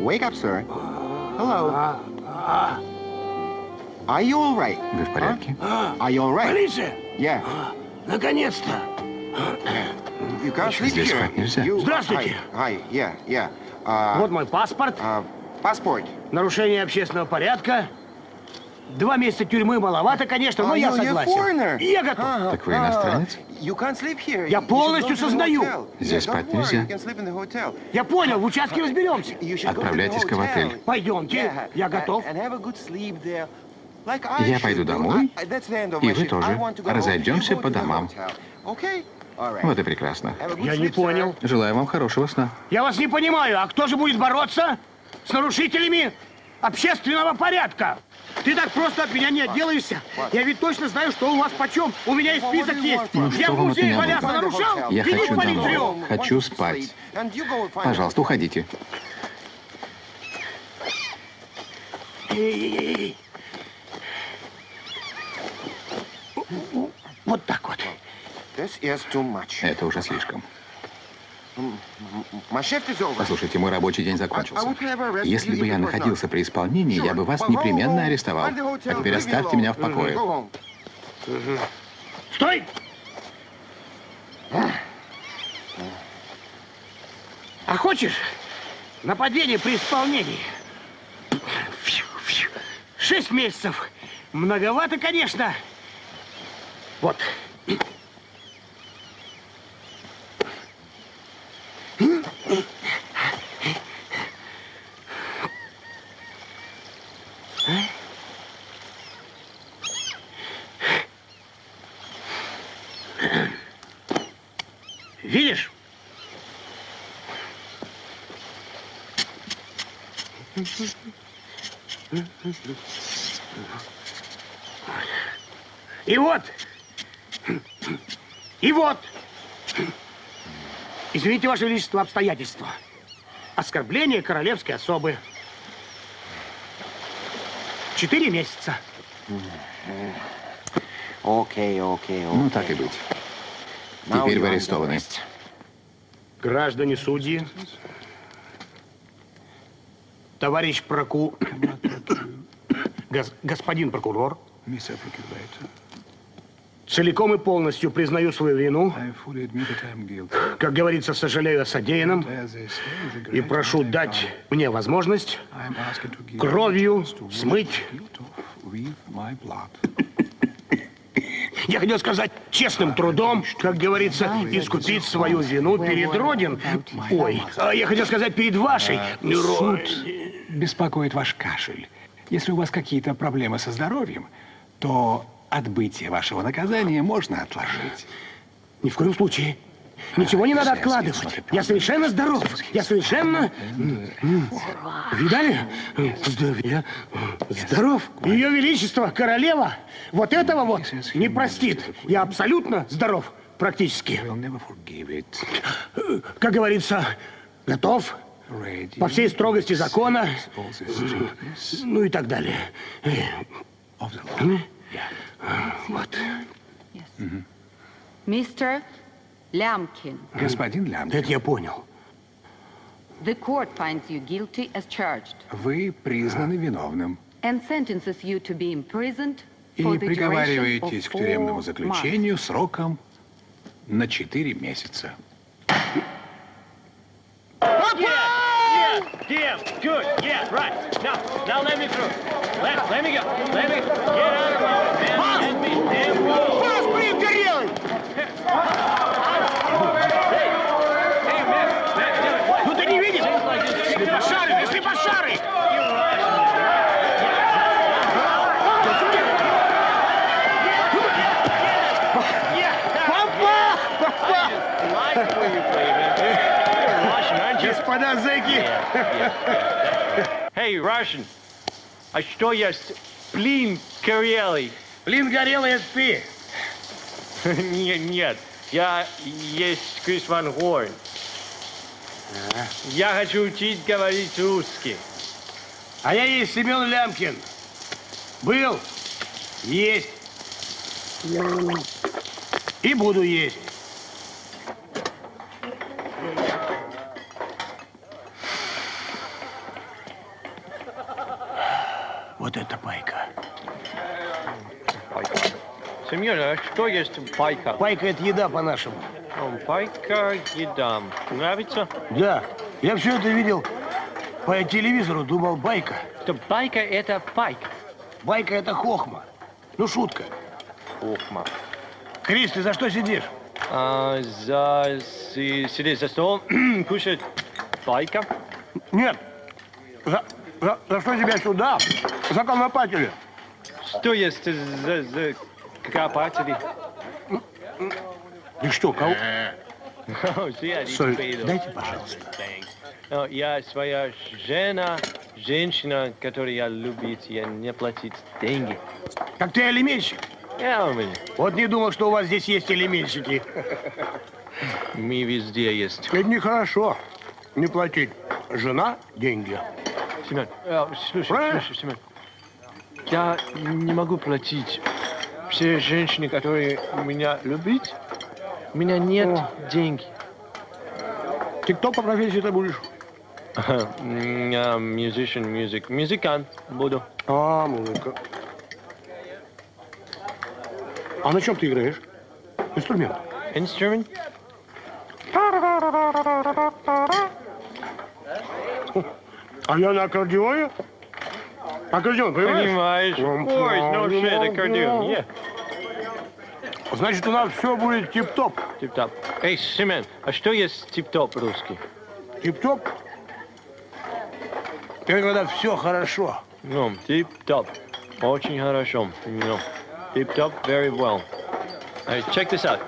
Wake up, sir. Hello. Are you all right? Вы в порядке? Are you all right? Полиция! Yeah. Наконец-то! You can't sleep Здесь here. нельзя. You, Здравствуйте. Hi, hi, yeah, yeah. Uh, Вот мой паспорт. Паспорт. Нарушение общественного порядка. Два месяца тюрьмы маловато, конечно, но я согласен. я готов. Так вы иностранец? Here. Я полностью сознаю. Здесь спать нельзя. Я понял, в участке разберемся. Отправляйтесь-ка в отель. Пойдемте, я готов. Я пойду домой, и вы тоже. Разойдемся по домам. Вот и прекрасно. Я не понял. Желаю вам хорошего сна. Я вас не понимаю, а кто же будет бороться с нарушителями общественного порядка? Ты так просто от меня не отделаешься. Я ведь точно знаю, что у вас почем. У меня и список есть. Ну, Я что в музее нужно? нарушал? Я Иди хочу полицию. домой. Хочу спать. Пожалуйста, уходите. Вот так вот. Это уже слишком. My shift is over. Послушайте, мой рабочий день закончился. would have arrested Если бы я находился при исполнении, я бы вас непременно арестовал. А теперь оставьте меня в покое. Стой! А хочешь нападение при исполнении? Фью, фью. Шесть месяцев. Многовато, конечно. Вот. Видишь? И вот, и вот извините, Ваше Величество, обстоятельства. Оскорбление королевской особы. Четыре месяца. Окей, окей, окей. Ну, так и быть. Теперь вы арестованы. Граждане судьи, товарищ проку... (coughs) гос- господин прокурор, целиком и полностью признаю свою вину, как говорится, сожалею о содеянном и прошу дать мне возможность кровью смыть я хотел сказать, честным трудом, как говорится, искупить свою вину перед Родин. Ой, а я хотел сказать, перед вашей. Ро- Суд беспокоит ваш кашель. Если у вас какие-то проблемы со здоровьем, то отбытие вашего наказания можно отложить. Ни в коем случае. Ничего не надо откладывать. Я совершенно здоров. Я совершенно... Видали? Я здоров. Ее Величество, королева, вот этого вот не простит. Я абсолютно здоров, практически. Как говорится, готов по всей строгости закона, ну и так далее. Вот. Mr. Lamkin, Господин Лямкин, Это я понял. the court finds you guilty as charged вы признаны виновным and sentences you to be imprisoned и for the duration приговариваетесь of к тюремному four заключению сроком на 4 месяца. Yeah, yeah, good, yeah, right. Now, now let me through. Let, let me go. Let me get out of my man. Вас пригорелый! Ну ты не видишь? Слепошары, ты слепошары! Господа зэки! Эй, Russian, а что есть плин горелый? Плин горелый это ты. (laughs) Нет, нет, я есть Крис Ван Хорн. Я хочу учить говорить русский. А я есть Семен Лямкин. Был, есть и буду есть. Вот это пайка. Семен, а что есть пайка? Пайка – это еда по-нашему. Пайка еда. Нравится? Да, я все это видел по телевизору, думал, байка. Что байка – это пайка. Байка – это хохма. Ну, шутка. Хохма. Крис, ты за что сидишь? А, за си- сидеть за столом, (clears throat) кушать пайка. Нет. За, за, за что тебя сюда? За конопатели. Что есть за, за копатели? Ты что, кого? (laughs) Соль, дайте, пожалуйста. О, Я своя жена, женщина, которая любит, я не платить деньги. Так ты алименщик? Я у меня. Вот не думал, что у вас здесь есть элементщики. Мы везде есть. Это нехорошо. Не платить. Жена – деньги. Семен, э, слушай, слушай, Семен. Я не могу платить. Все женщины, которые меня любят, у меня нет денег. Ты кто по профессии ты будешь? Я musician, music, музыкант буду. А, музыка. А на чем ты играешь? Инструмент. Инструмент? А я на аккордеоне? Аккордеон, понимаешь? Понимаешь? Ой, no shit, аккордеон, yeah. Значит, у нас все будет тип-топ. Тип-топ. Эй, Семен, а что есть тип-топ русский? Тип-топ? Это когда все хорошо. Ну, тип-топ. Очень хорошо. No. Tip-top, very well. All right, check this out.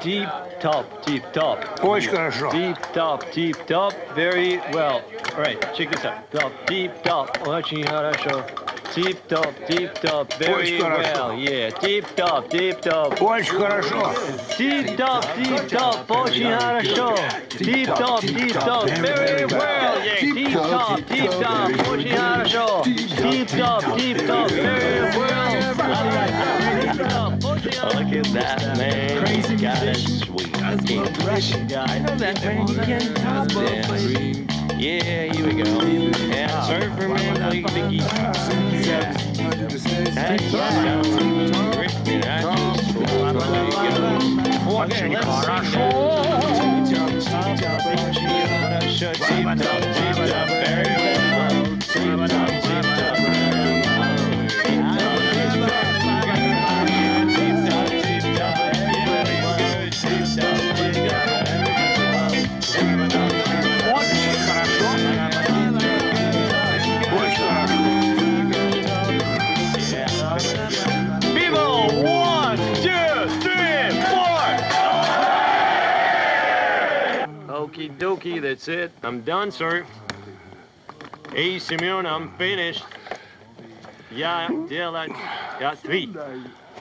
Tip top, tip top. Очень хорошо. Tip top, tip top. Very well. All right, check this out. Top, tip top. Очень хорошо. Tip top, tip top. Very Очень хорошо. well. Yeah, tip top, tip top. Очень хорошо. Tip top, tip top. Очень хорошо. Tip top, tip top. Very well. Yeah, tip top, tip top. Очень хорошо. Tip top, tip top. Very well. Look at that, man. Crazy God Is sweet. He's Russian guy. I know that, man. You can't top dance. Yeah, here we go. And surfer man play the guitar. Yeah. That's right. Ricky, that's Очень хорошо. Хорошо. Тип-топ, тип-топ, very well. Тип-топ, тип-топ. Okie dokie, that's it. I'm done, sir. Hey, Simeon, I'm finished. Я делать... Я три.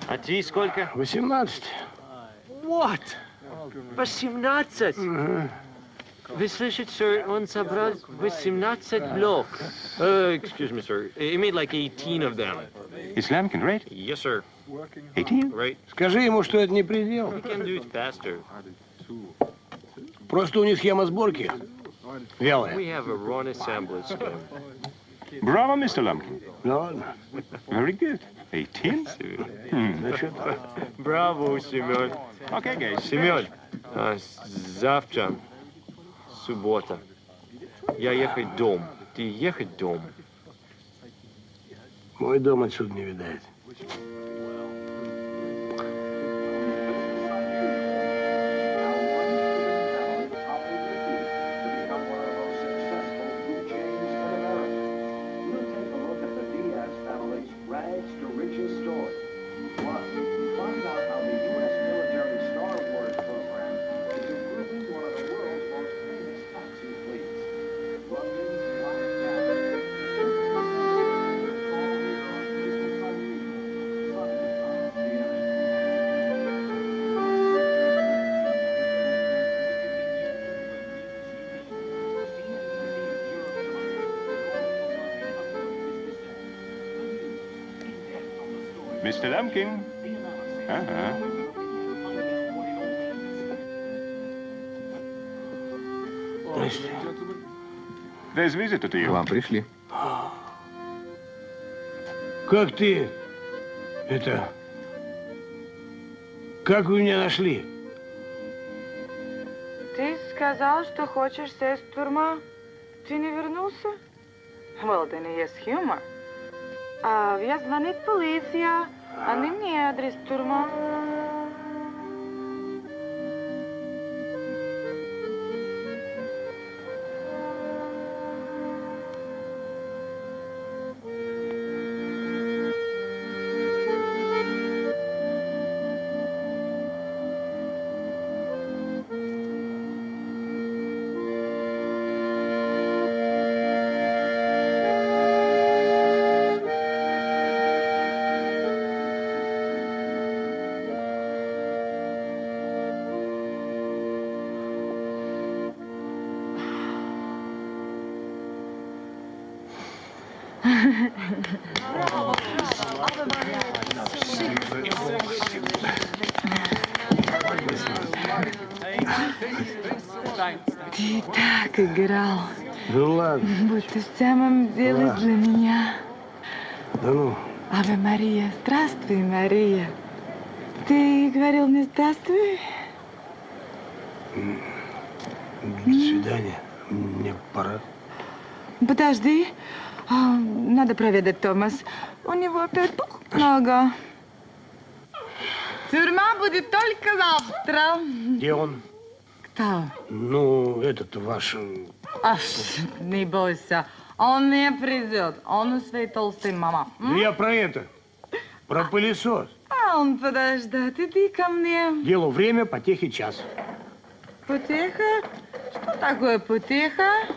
А ты сколько? 18. What? 18? Вы слышите, sir, он собрал 18 блок. Uh, excuse me, sir. He made like 18 of them. Is Lamkin right? Yes, sir. 18? Right. Скажи ему, что это не предел. We can do it faster. Просто у них схема сборки вялая. Scheme. Bravo, Mr. Lumpkin. Ладно. Very good. 18? Hmm. Браво, Семен. Okay, guys. Семен, а, завтра суббота. Я ехать дом. Ты ехать дом. Мой дом отсюда не видать. К вам пришли. Как ты... Это... Как вы меня нашли? Ты сказал, что хочешь сесть в тюрьма. Ты не вернулся? Well, then есть humor. А, я звонит полиция. Они мне адрес тюрьма. Надо проведать Томас. У него опять пух нога. Тюрьма будет только завтра. Где он? Кто? Ну, этот ваш... Ах, не бойся. Он не придет. Он у своей толстой мама. Да я про это. Про пылесос. А он подождет. Иди ко мне. Делу время, потехи час. Потеха? Что такое потеха?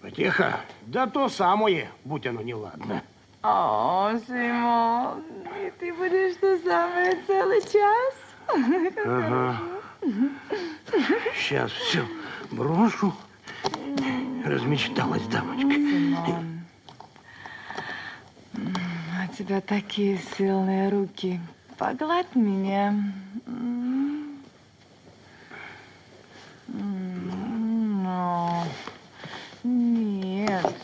Потеха? Да то самое, будь оно неладно. О, Симон, и ты будешь то самое целый час? Ага. Сейчас все брошу. Размечталась дамочка. Симон, у тебя такие сильные руки. Погладь меня. Но. Нет,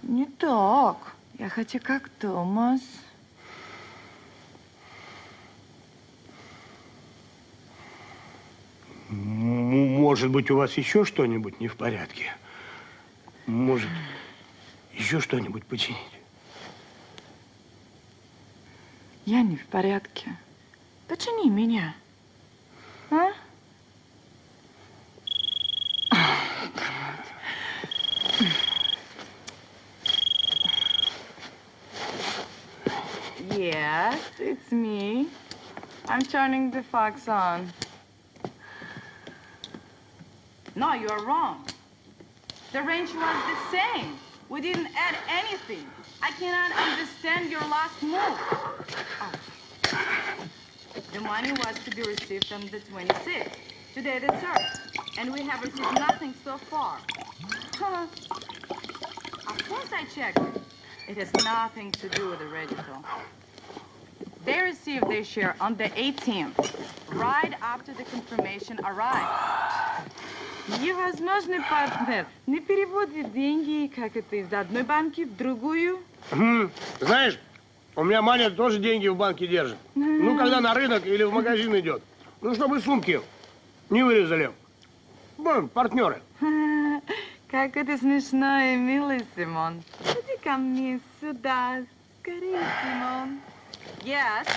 не так. Я хочу как Томас. Может быть, у вас еще что-нибудь не в порядке? Может, еще что-нибудь починить? Я не в порядке. Почини меня. А? Yes, it's me. I'm turning the fox on. No, you're wrong. The range was the same. We didn't add anything. I cannot understand your last move. Oh. The money was to be received on the 26th. Today the 3rd. And we have received nothing so far. Huh. Of course I checked it. Has nothing to do with the register. They received their share on the 18th, right after the confirmation arrived. Невозможный партнер не переводит деньги, как это, из одной банки в другую. Знаешь, у меня Маня тоже деньги в банке держит. Ну, когда на рынок или в магазин идет. Ну, чтобы сумки не вырезали. Ну, партнеры. (laughs) Как это смешно и милый, Симон. Иди ко мне сюда. Скорее, Симон. Yes,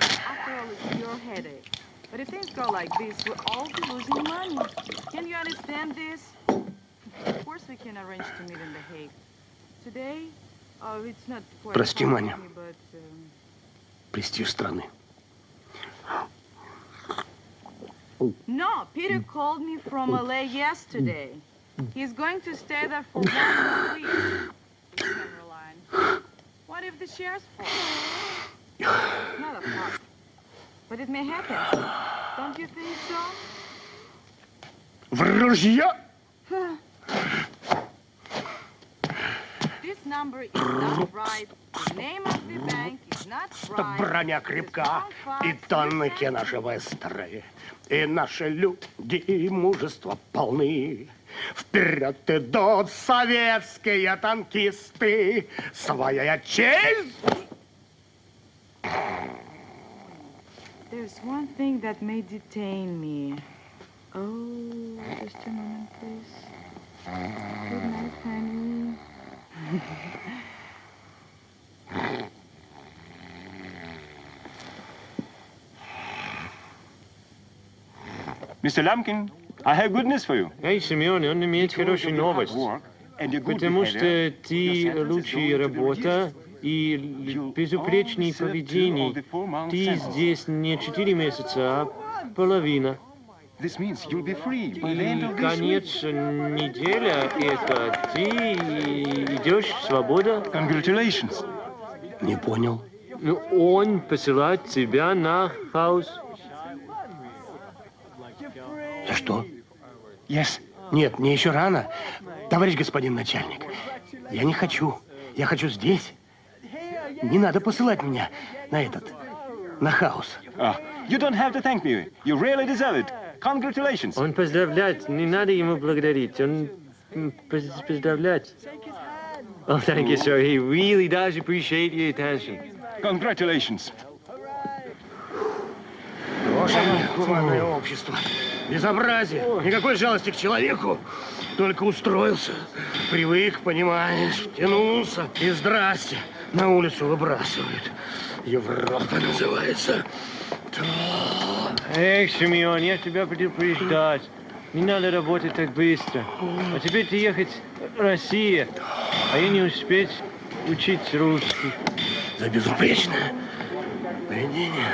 after all, it's your headache. But if things go like this, we'll all be losing money. Can you understand this? Of course, we can arrange to meet in The Hague. Today, oh, it's not quite Прости, far Маня. from me, but, um, Престиж страны. (gasps) No, Peter called me from LA yesterday. He's going to stay there for one more week. You can rely on. (gasps) What if the shares fall? Not a part. But it may happen. Don't you think so? В ружье! This number is not right. The name of the bank is not Чтоб right. броня крепка, и тонники наши быстрые, и наши люди мужества полны. Вперед идут советские танкисты, своя честь There's one thing that may detain me. Oh, just a moment, please. Good night, honey. Mr. Lumpkin, I have good news for you. Эй, Симеон, он имеет хорошую новость. Потому что ты лучшая работа и безупречное поведение. Ты здесь не четыре месяца, а половина. This means you'll be free by the end И of this week. конец неделя это ты идешь свобода. Congratulations. Не понял. Ну, он посылает тебя на хаус. За что? Yes. Нет, мне еще рано. Товарищ господин начальник, я не хочу. Я хочу здесь. Не надо посылать меня на этот, на хаус. You don't have to thank me. You really deserve it. Congratulations. Он поздравляет, не надо ему благодарить, он м, поз- поздравлять. Oh, thank you, sir. He really does appreciate your attention. Congratulations. Боже гуманное общество. Безобразие. Никакой жалости к человеку. Только устроился. Привык, понимаешь, втянулся. И здрасте. На улицу выбрасывают. Европа называется. Эх, Симеон, я тебя предупреждать. Не надо работать так быстро. А теперь ты ехать в Россию, а я не успеть учить русский. За безупречное поведение.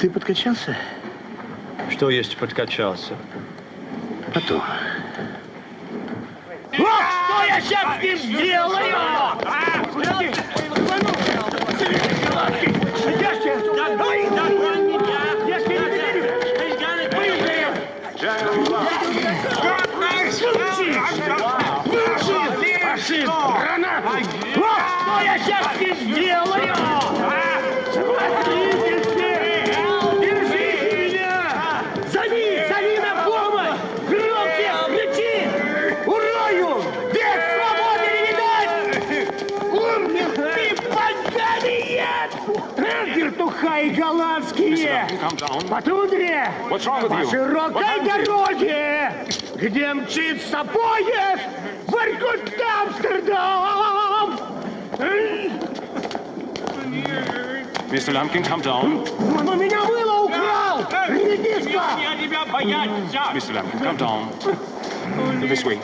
Ты подкачался? Что есть подкачался? Потом. О, что я сейчас с ним сделаю? А, Выучи! Пошли! Гранату! О, что я сейчас ним сделаю? По тундре! По широкой дороге! Где мчится поезд! В Иркут Амстердам! Mr. Lumpkin, come down. Он меня мыло украл! Редиска! Я тебя бояться! Mr. Lumpkin, come down. This way.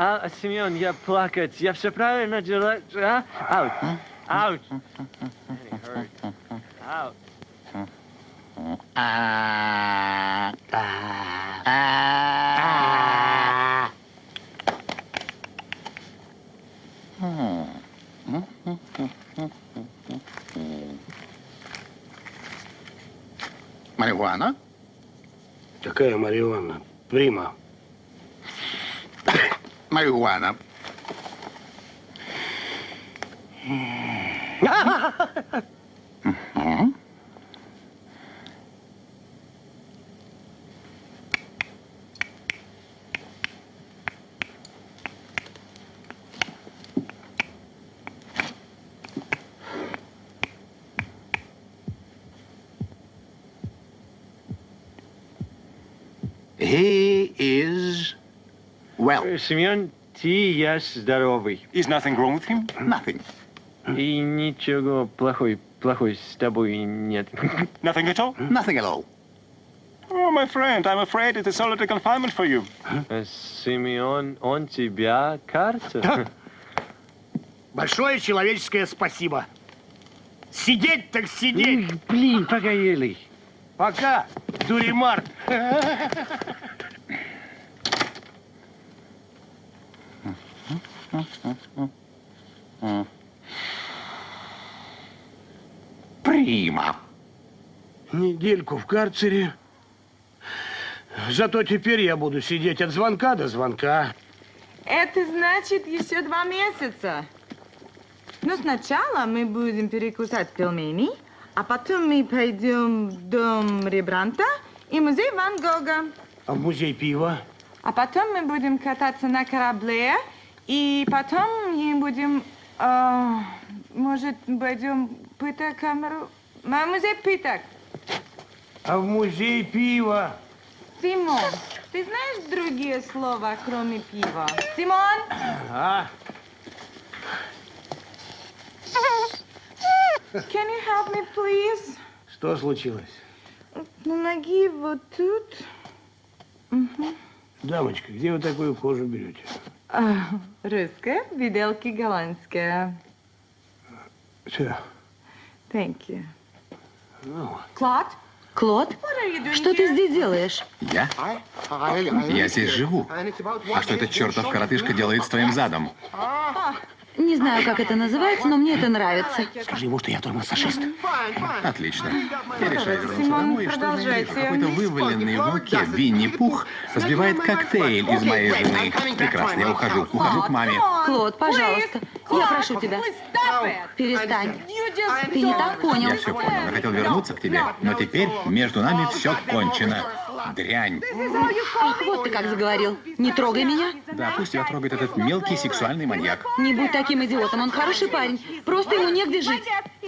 А, Семен, я плакать. Я все правильно делаю. А? Аут. Аут. Аут. Марихуана? Какая Марьяна? Прима. Марихуана. (laughs) Мгм. He is well. Семен, ты я здоровый. Is nothing wrong with him? Nothing. И ничего плохой, плохой с тобой нет. (laughs) Nothing at all? Nothing at all. Oh, my friend, I'm afraid it is solitary confinement for you. Семен, он тебя карта? Большое человеческое спасибо. Сидеть так сидеть. Блин, погоди. Пока, дуримар. (laughs) Прима. Недельку в карцере. Зато теперь я буду сидеть от звонка до звонка. Это значит еще два месяца. Но сначала мы будем перекусать пельмени, а потом мы пойдем в дом Рембранта и музей Ван Гога. А в музей пива? А потом мы будем кататься на корабле, и потом мы будем, э, может, пойдем пытать камеру, на музей пыток. А в музей пива? Симон, ты знаешь другие слова, кроме пива? Симон? А? Can you help me, please? Что случилось? Ноги вот тут. Мгм. Дамочка, где вы такую кожу берете? А, русская, виделки голландская. Все. Thank you. Ну, Клод? Клод? Что ты здесь делаешь? Я? Я здесь живу. А что этот чертов коротышка делает с твоим задом? Не знаю, как это называется, но мне это нравится. Скажи ему, что я тормоз-фашист. Отлично. Я решаю вернуться Симон, домой, и что же вижу? Какой-то вываленный в муке Винни-Пух разбивает коктейль из моей жены. Прекрасно, я ухожу. Ухожу к маме. Клод, пожалуйста, я прошу тебя. Перестань. Ты не так понял. Я все понял. Я хотел вернуться к тебе, но теперь между нами все кончено. Дрянь. Ах, вот ты как заговорил. Не трогай меня. Да, пусть тебя трогает этот мелкий сексуальный маньяк. Не будь таким идиотом, он хороший парень. Просто ему негде жить.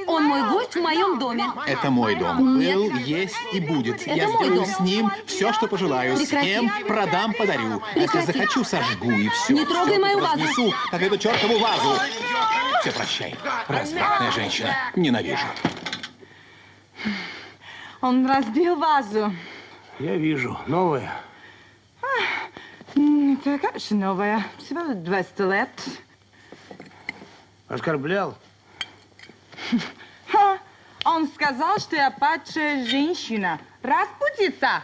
Он мой гость в моем доме. Это мой дом. Нет. Был, есть и будет. Это Я мой сделаю дом. с ним все, что пожелаю. Прекрати. Съем, продам, подарю. А Если Прекрати. захочу, сожгу и все. Не трогай Всё мою вазу. разнесу, как эту чертову вазу. Все, прощай. Развратная женщина. Ненавижу. Он разбил вазу. Я вижу. Новое. М, Это, конечно, новая. Всего 200 лет. Оскорблял? Он сказал, что я падшая женщина. Распутица.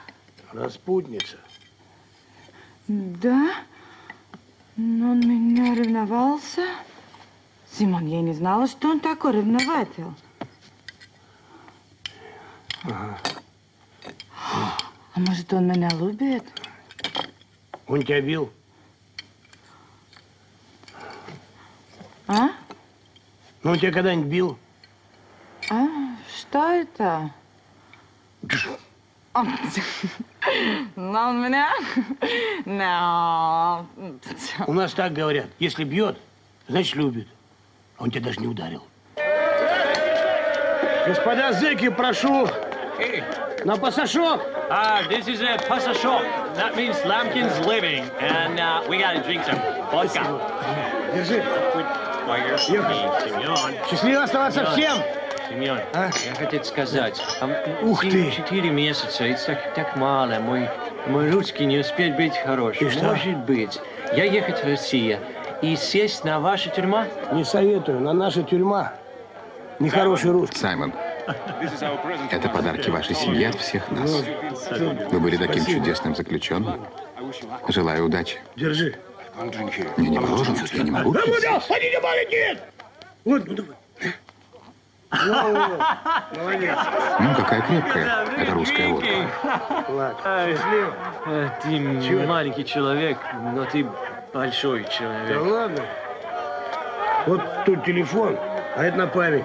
Распутница. Да? Но он меня ревновался. Симон, я не знала, что он такой ревнователь. Ага. А может, он меня любит? Он тебя бил? А? Ну, он тебя когда-нибудь бил? А? Что это? Но он меня... Но... У нас так говорят. Если бьет, значит любит. А он тебя даже не ударил. Господа зэки, прошу. На пассажок. Ah, this is a pasta shop. That means Lambkin's living, and uh, we gotta drink some vodka. Держи. Счастливо оставаться всем. Семен, я хотел сказать, а, Ух ты. Четыре месяца, это так, так мало. Мой, мой русский не успеет быть хорошим. И что? Может быть, я ехать в Россию и сесть на вашу тюрьму? Не советую. На наша тюрьма. Нехороший русский. Саймон, это подарки вашей семье от всех нас. Вы были таким Спасибо. чудесным заключенным. Желаю удачи. Держи. Не, не мороженое, я не могу. Да. Ходи, не маленький! Вот, ну давай. Молодец. М, какая крепкая. Это русская водка. Ладно, Ты Чего? маленький человек, но ты большой Да человек. ладно. Вот тут телефон, а это на память.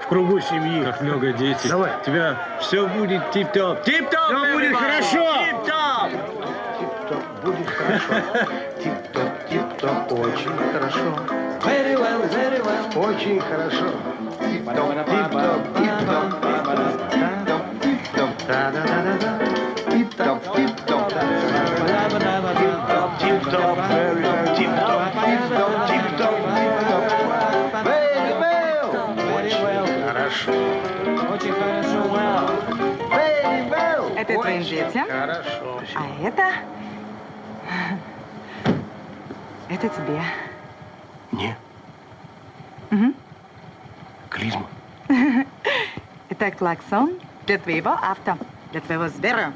В кругу семьи. Как много детей. Давай. У тебя все будет тип-топ. Тип-топ! Всё будет хорошо. Тип-топ! Тип-топ, будет хорошо. Тип-топ, тип-топ, очень хорошо. Very well, very well. Очень хорошо. Тип-топ, тип-топ, тип-топ, тип-топ, тип-топ, да-да-да-да-да. Детям? Хорошо. А это... Это тебе. Не, Мгм. клизма. (laughs) Это клаксон для твоего авто, для твоего Сбера.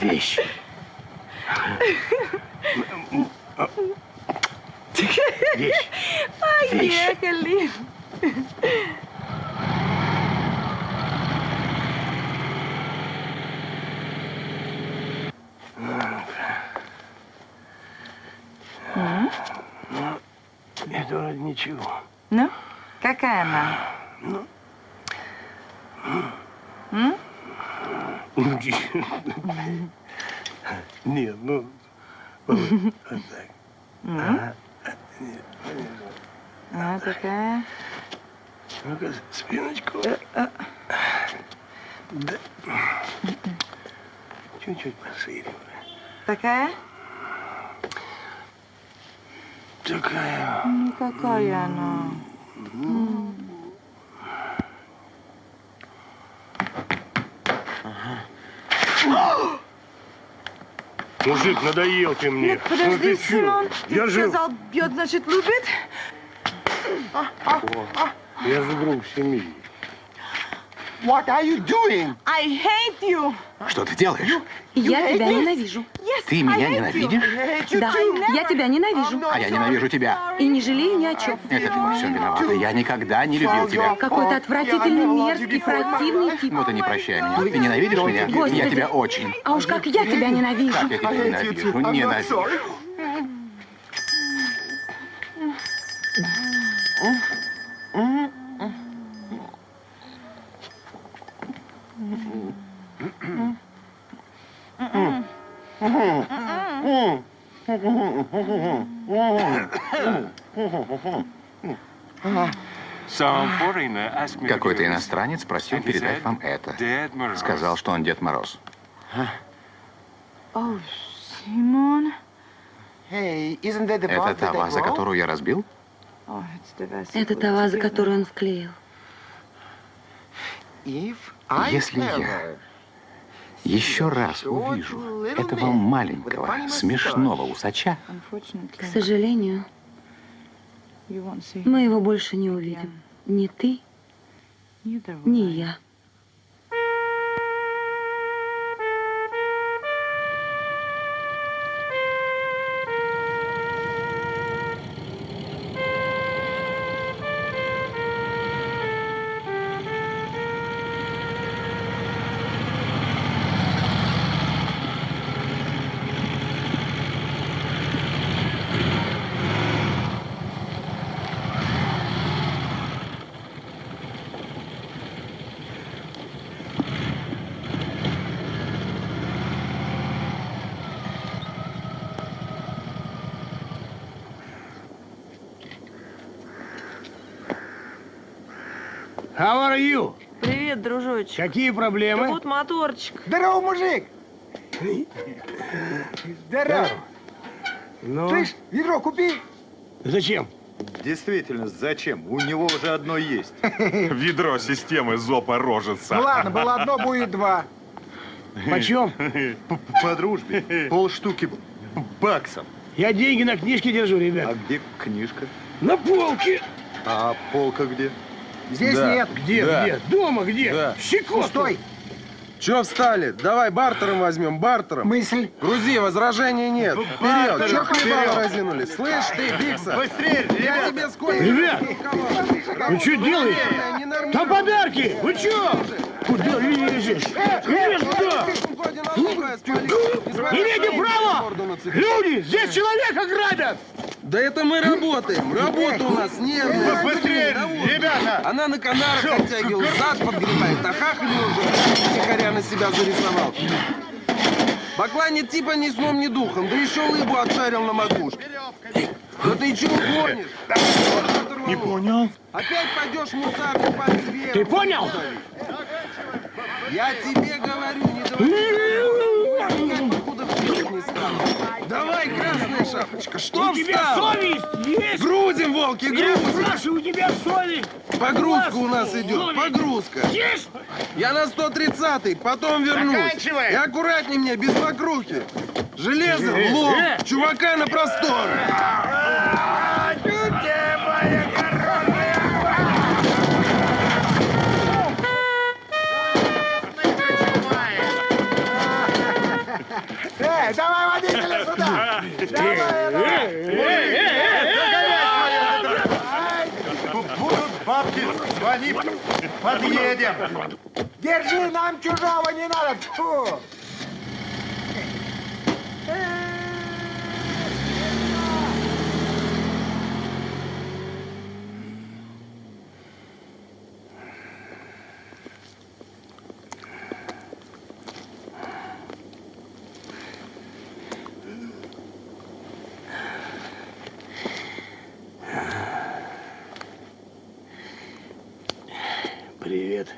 Вещь. (laughs) Поехали. Ну, это вроде ничего. Ну, какая она? Ну. М? Нет, ну, вот, вот так. М? Ага. Нет, нет. А, такая. Ну-ка, спиночку. Да. Чуть-чуть пошире. Такая? Такая. Ну, какая она? М. Мужик, надоел ты мне. Нет, подожди, Ну ты чё? Симон. Я Ты же, сказал, бьет, значит, любит? я же друг семьи. What are you doing? I hate you. Что ты делаешь? Я тебя ненавижу. Yes, Ты меня ненавидишь? Да, я тебя ненавижу. А я ненавижу тебя. И не жалею ни о чем. Это ты во всем виновата. Я никогда не любил тебя. Какой ты отвратительный, мерзкий, противный тип. Вот и не прощай меня. Ты ненавидишь меня? Господи. Я тебя очень. А уж как я тебя ненавижу. Как я тебя ненавижу. Ненавижу. Some foreigner asked me to Какой-то give this. иностранец просил передать said, вам это. Сказал, что он Дед Мороз. Oh, isn't that the Это та ваза, которую я разбил? Oh. Это та ваза, которую он вклеил. Если я еще раз увижу этого маленького, смешного усача, К сожалению, мы его больше не увидим. Ни ты, ни я. How are you? Привет, дружочек. Какие проблемы? Да вот моторчик. Здорово, мужик! Здорово! Ну, Слышь, ведро купи! зачем? Действительно, зачем? У него уже одно есть. (laughs) Ведро системы зопа рожица. Ну ладно, было одно, будет два. Почем? (laughs) П- По дружбе. Полштуки баксов. Я деньги на книжке держу, А ребят. где книжка? На полке. А полка где? Здесь Да. нет. Где, Да. где? Дома где? Да. Щекотку. Стой! Че встали? Давай бартером возьмем, бартером. Мысль. Грузи, возражений нет. Вперед, Бартером, че хлебало разинули? Слышь ты, Бикса? Быстрее, Я ребята! тебе сколько... Ребят, Вы что делаете? Там подарки! Вы что? Куда лезешь? Имеете права! Люди, здесь человека грабят! Да это мы работаем. Работа у нас нервная. Быстрее, ребята! Она на канарах оттягивала, зад подгребает, а хахаль уже тихоря на себя зарисовал. Бакланит типа ни сном, ни духом, да еще лыбу отшарил на макушке. Да ты чего гонишь? Не понял. Опять пойдешь мусарный пальцы вверх. Ты понял? Я тебе говорю, не давай. покуда вперед не стану. Давай, красная шапочка, что У тебя совесть есть? Грузим, волки, Я грузим. спрашиваю, у тебя совесть? Погрузка у нас идет, погрузка. Есть? Я на 130-й, потом вернусь. Заканчивай. И аккуратней мне, без вокруги. Железо в лоб, Э. чувака на просторы. Эй, давай водителя сюда! Будут бабки, звони, подъедем. Держи, нам чужого не надо! Фу! Привет.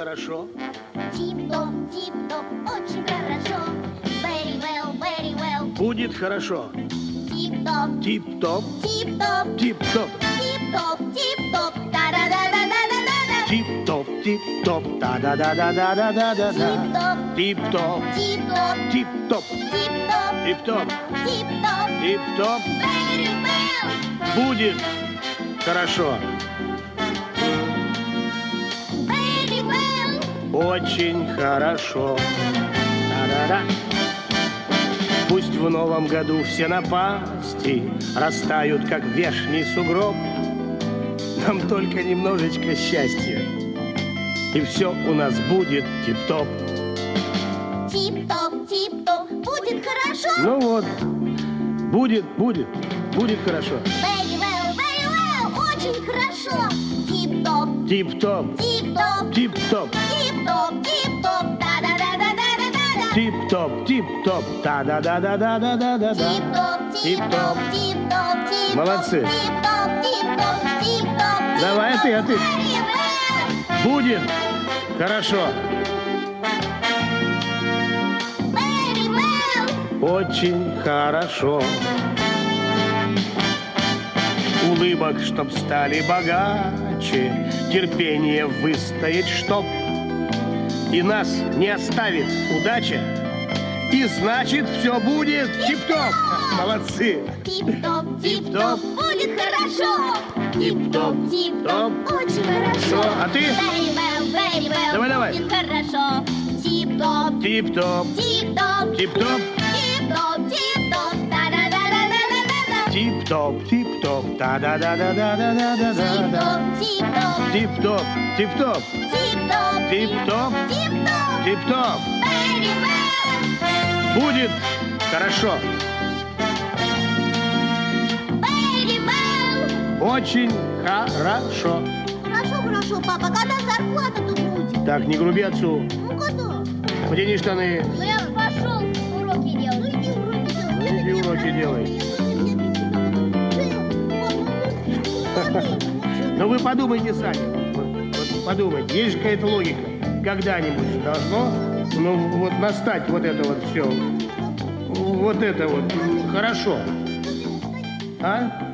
Хорошо. Тип-топ, тип-топ, очень хорошо. Very well, very well. Будет хорошо. Тип-топ, Тип-топ, тип-топ, тип-топ, тип-топ, тип-топ. Да-да-да-да-да-да-да. тип-топ, тип-топ, да-да-да-да-да-да-да-да. Тип-топ, Тип-топ, тип-топ, тип-топ, тип-топ, тип-топ, тип-топ. тип-топ. Very well, Будет хорошо. Очень хорошо. Да-да-да. Пусть в новом году все напасти растают, как вешний сугроб. Нам только немножечко счастья, и все у нас будет тип-топ. Тип-топ, тип-топ, будет хорошо. Ну вот, будет, будет, будет хорошо. Very well, very well, очень хорошо. Тип-топ, Тип-топ, тип-топ, тип-топ, тип-топ, тип-топ. Да-да-да-да-да-да-да. тип-топ, тип-топ, да-да-да-да-да-да-да-да. Тип-топ, Тип-топ. тип-топ, тип-топ, тип-топ. Молодцы. Тип-топ, тип-топ, тип-топ. Давай, ты, а ты. Будет хорошо. Очень хорошо. Улыбок, чтоб стали богаче, терпение выстоять, чтоб и нас не оставит удача, и значит все будет тип-топ. Молодцы. Тип-топ, Тип-топ. будет хорошо. Тип-топ, тип-топ, очень хорошо. а ты? Very well, very well, Давай, давай. будет хорошо. Тип-топ, Тип-топ, тип-топ, тип-топ, тип-топ, тип-топ. Да-да-да-да-да-да-да. тип-топ, тип-топ, да-да-да-да-да-да-да-да. Тип-топ, тип-топ, Тип-топ, тип-топ, тип-топ, тип-топ, тип-топ. Будет хорошо. Очень хорошо. Хорошо, хорошо, папа, когда зарплата-то будет? Так, не груби отцу. Ну, когда? Потяни штаны. Ну, я пошел уроки делать. Ну, иди уроки делай. Ну, иди уроки делай. (laughs) Ну вы подумайте сами. Подумайте, есть же какая-то логика. Когда-нибудь должно, ну вот настать вот это вот все. Вот это вот хорошо. А?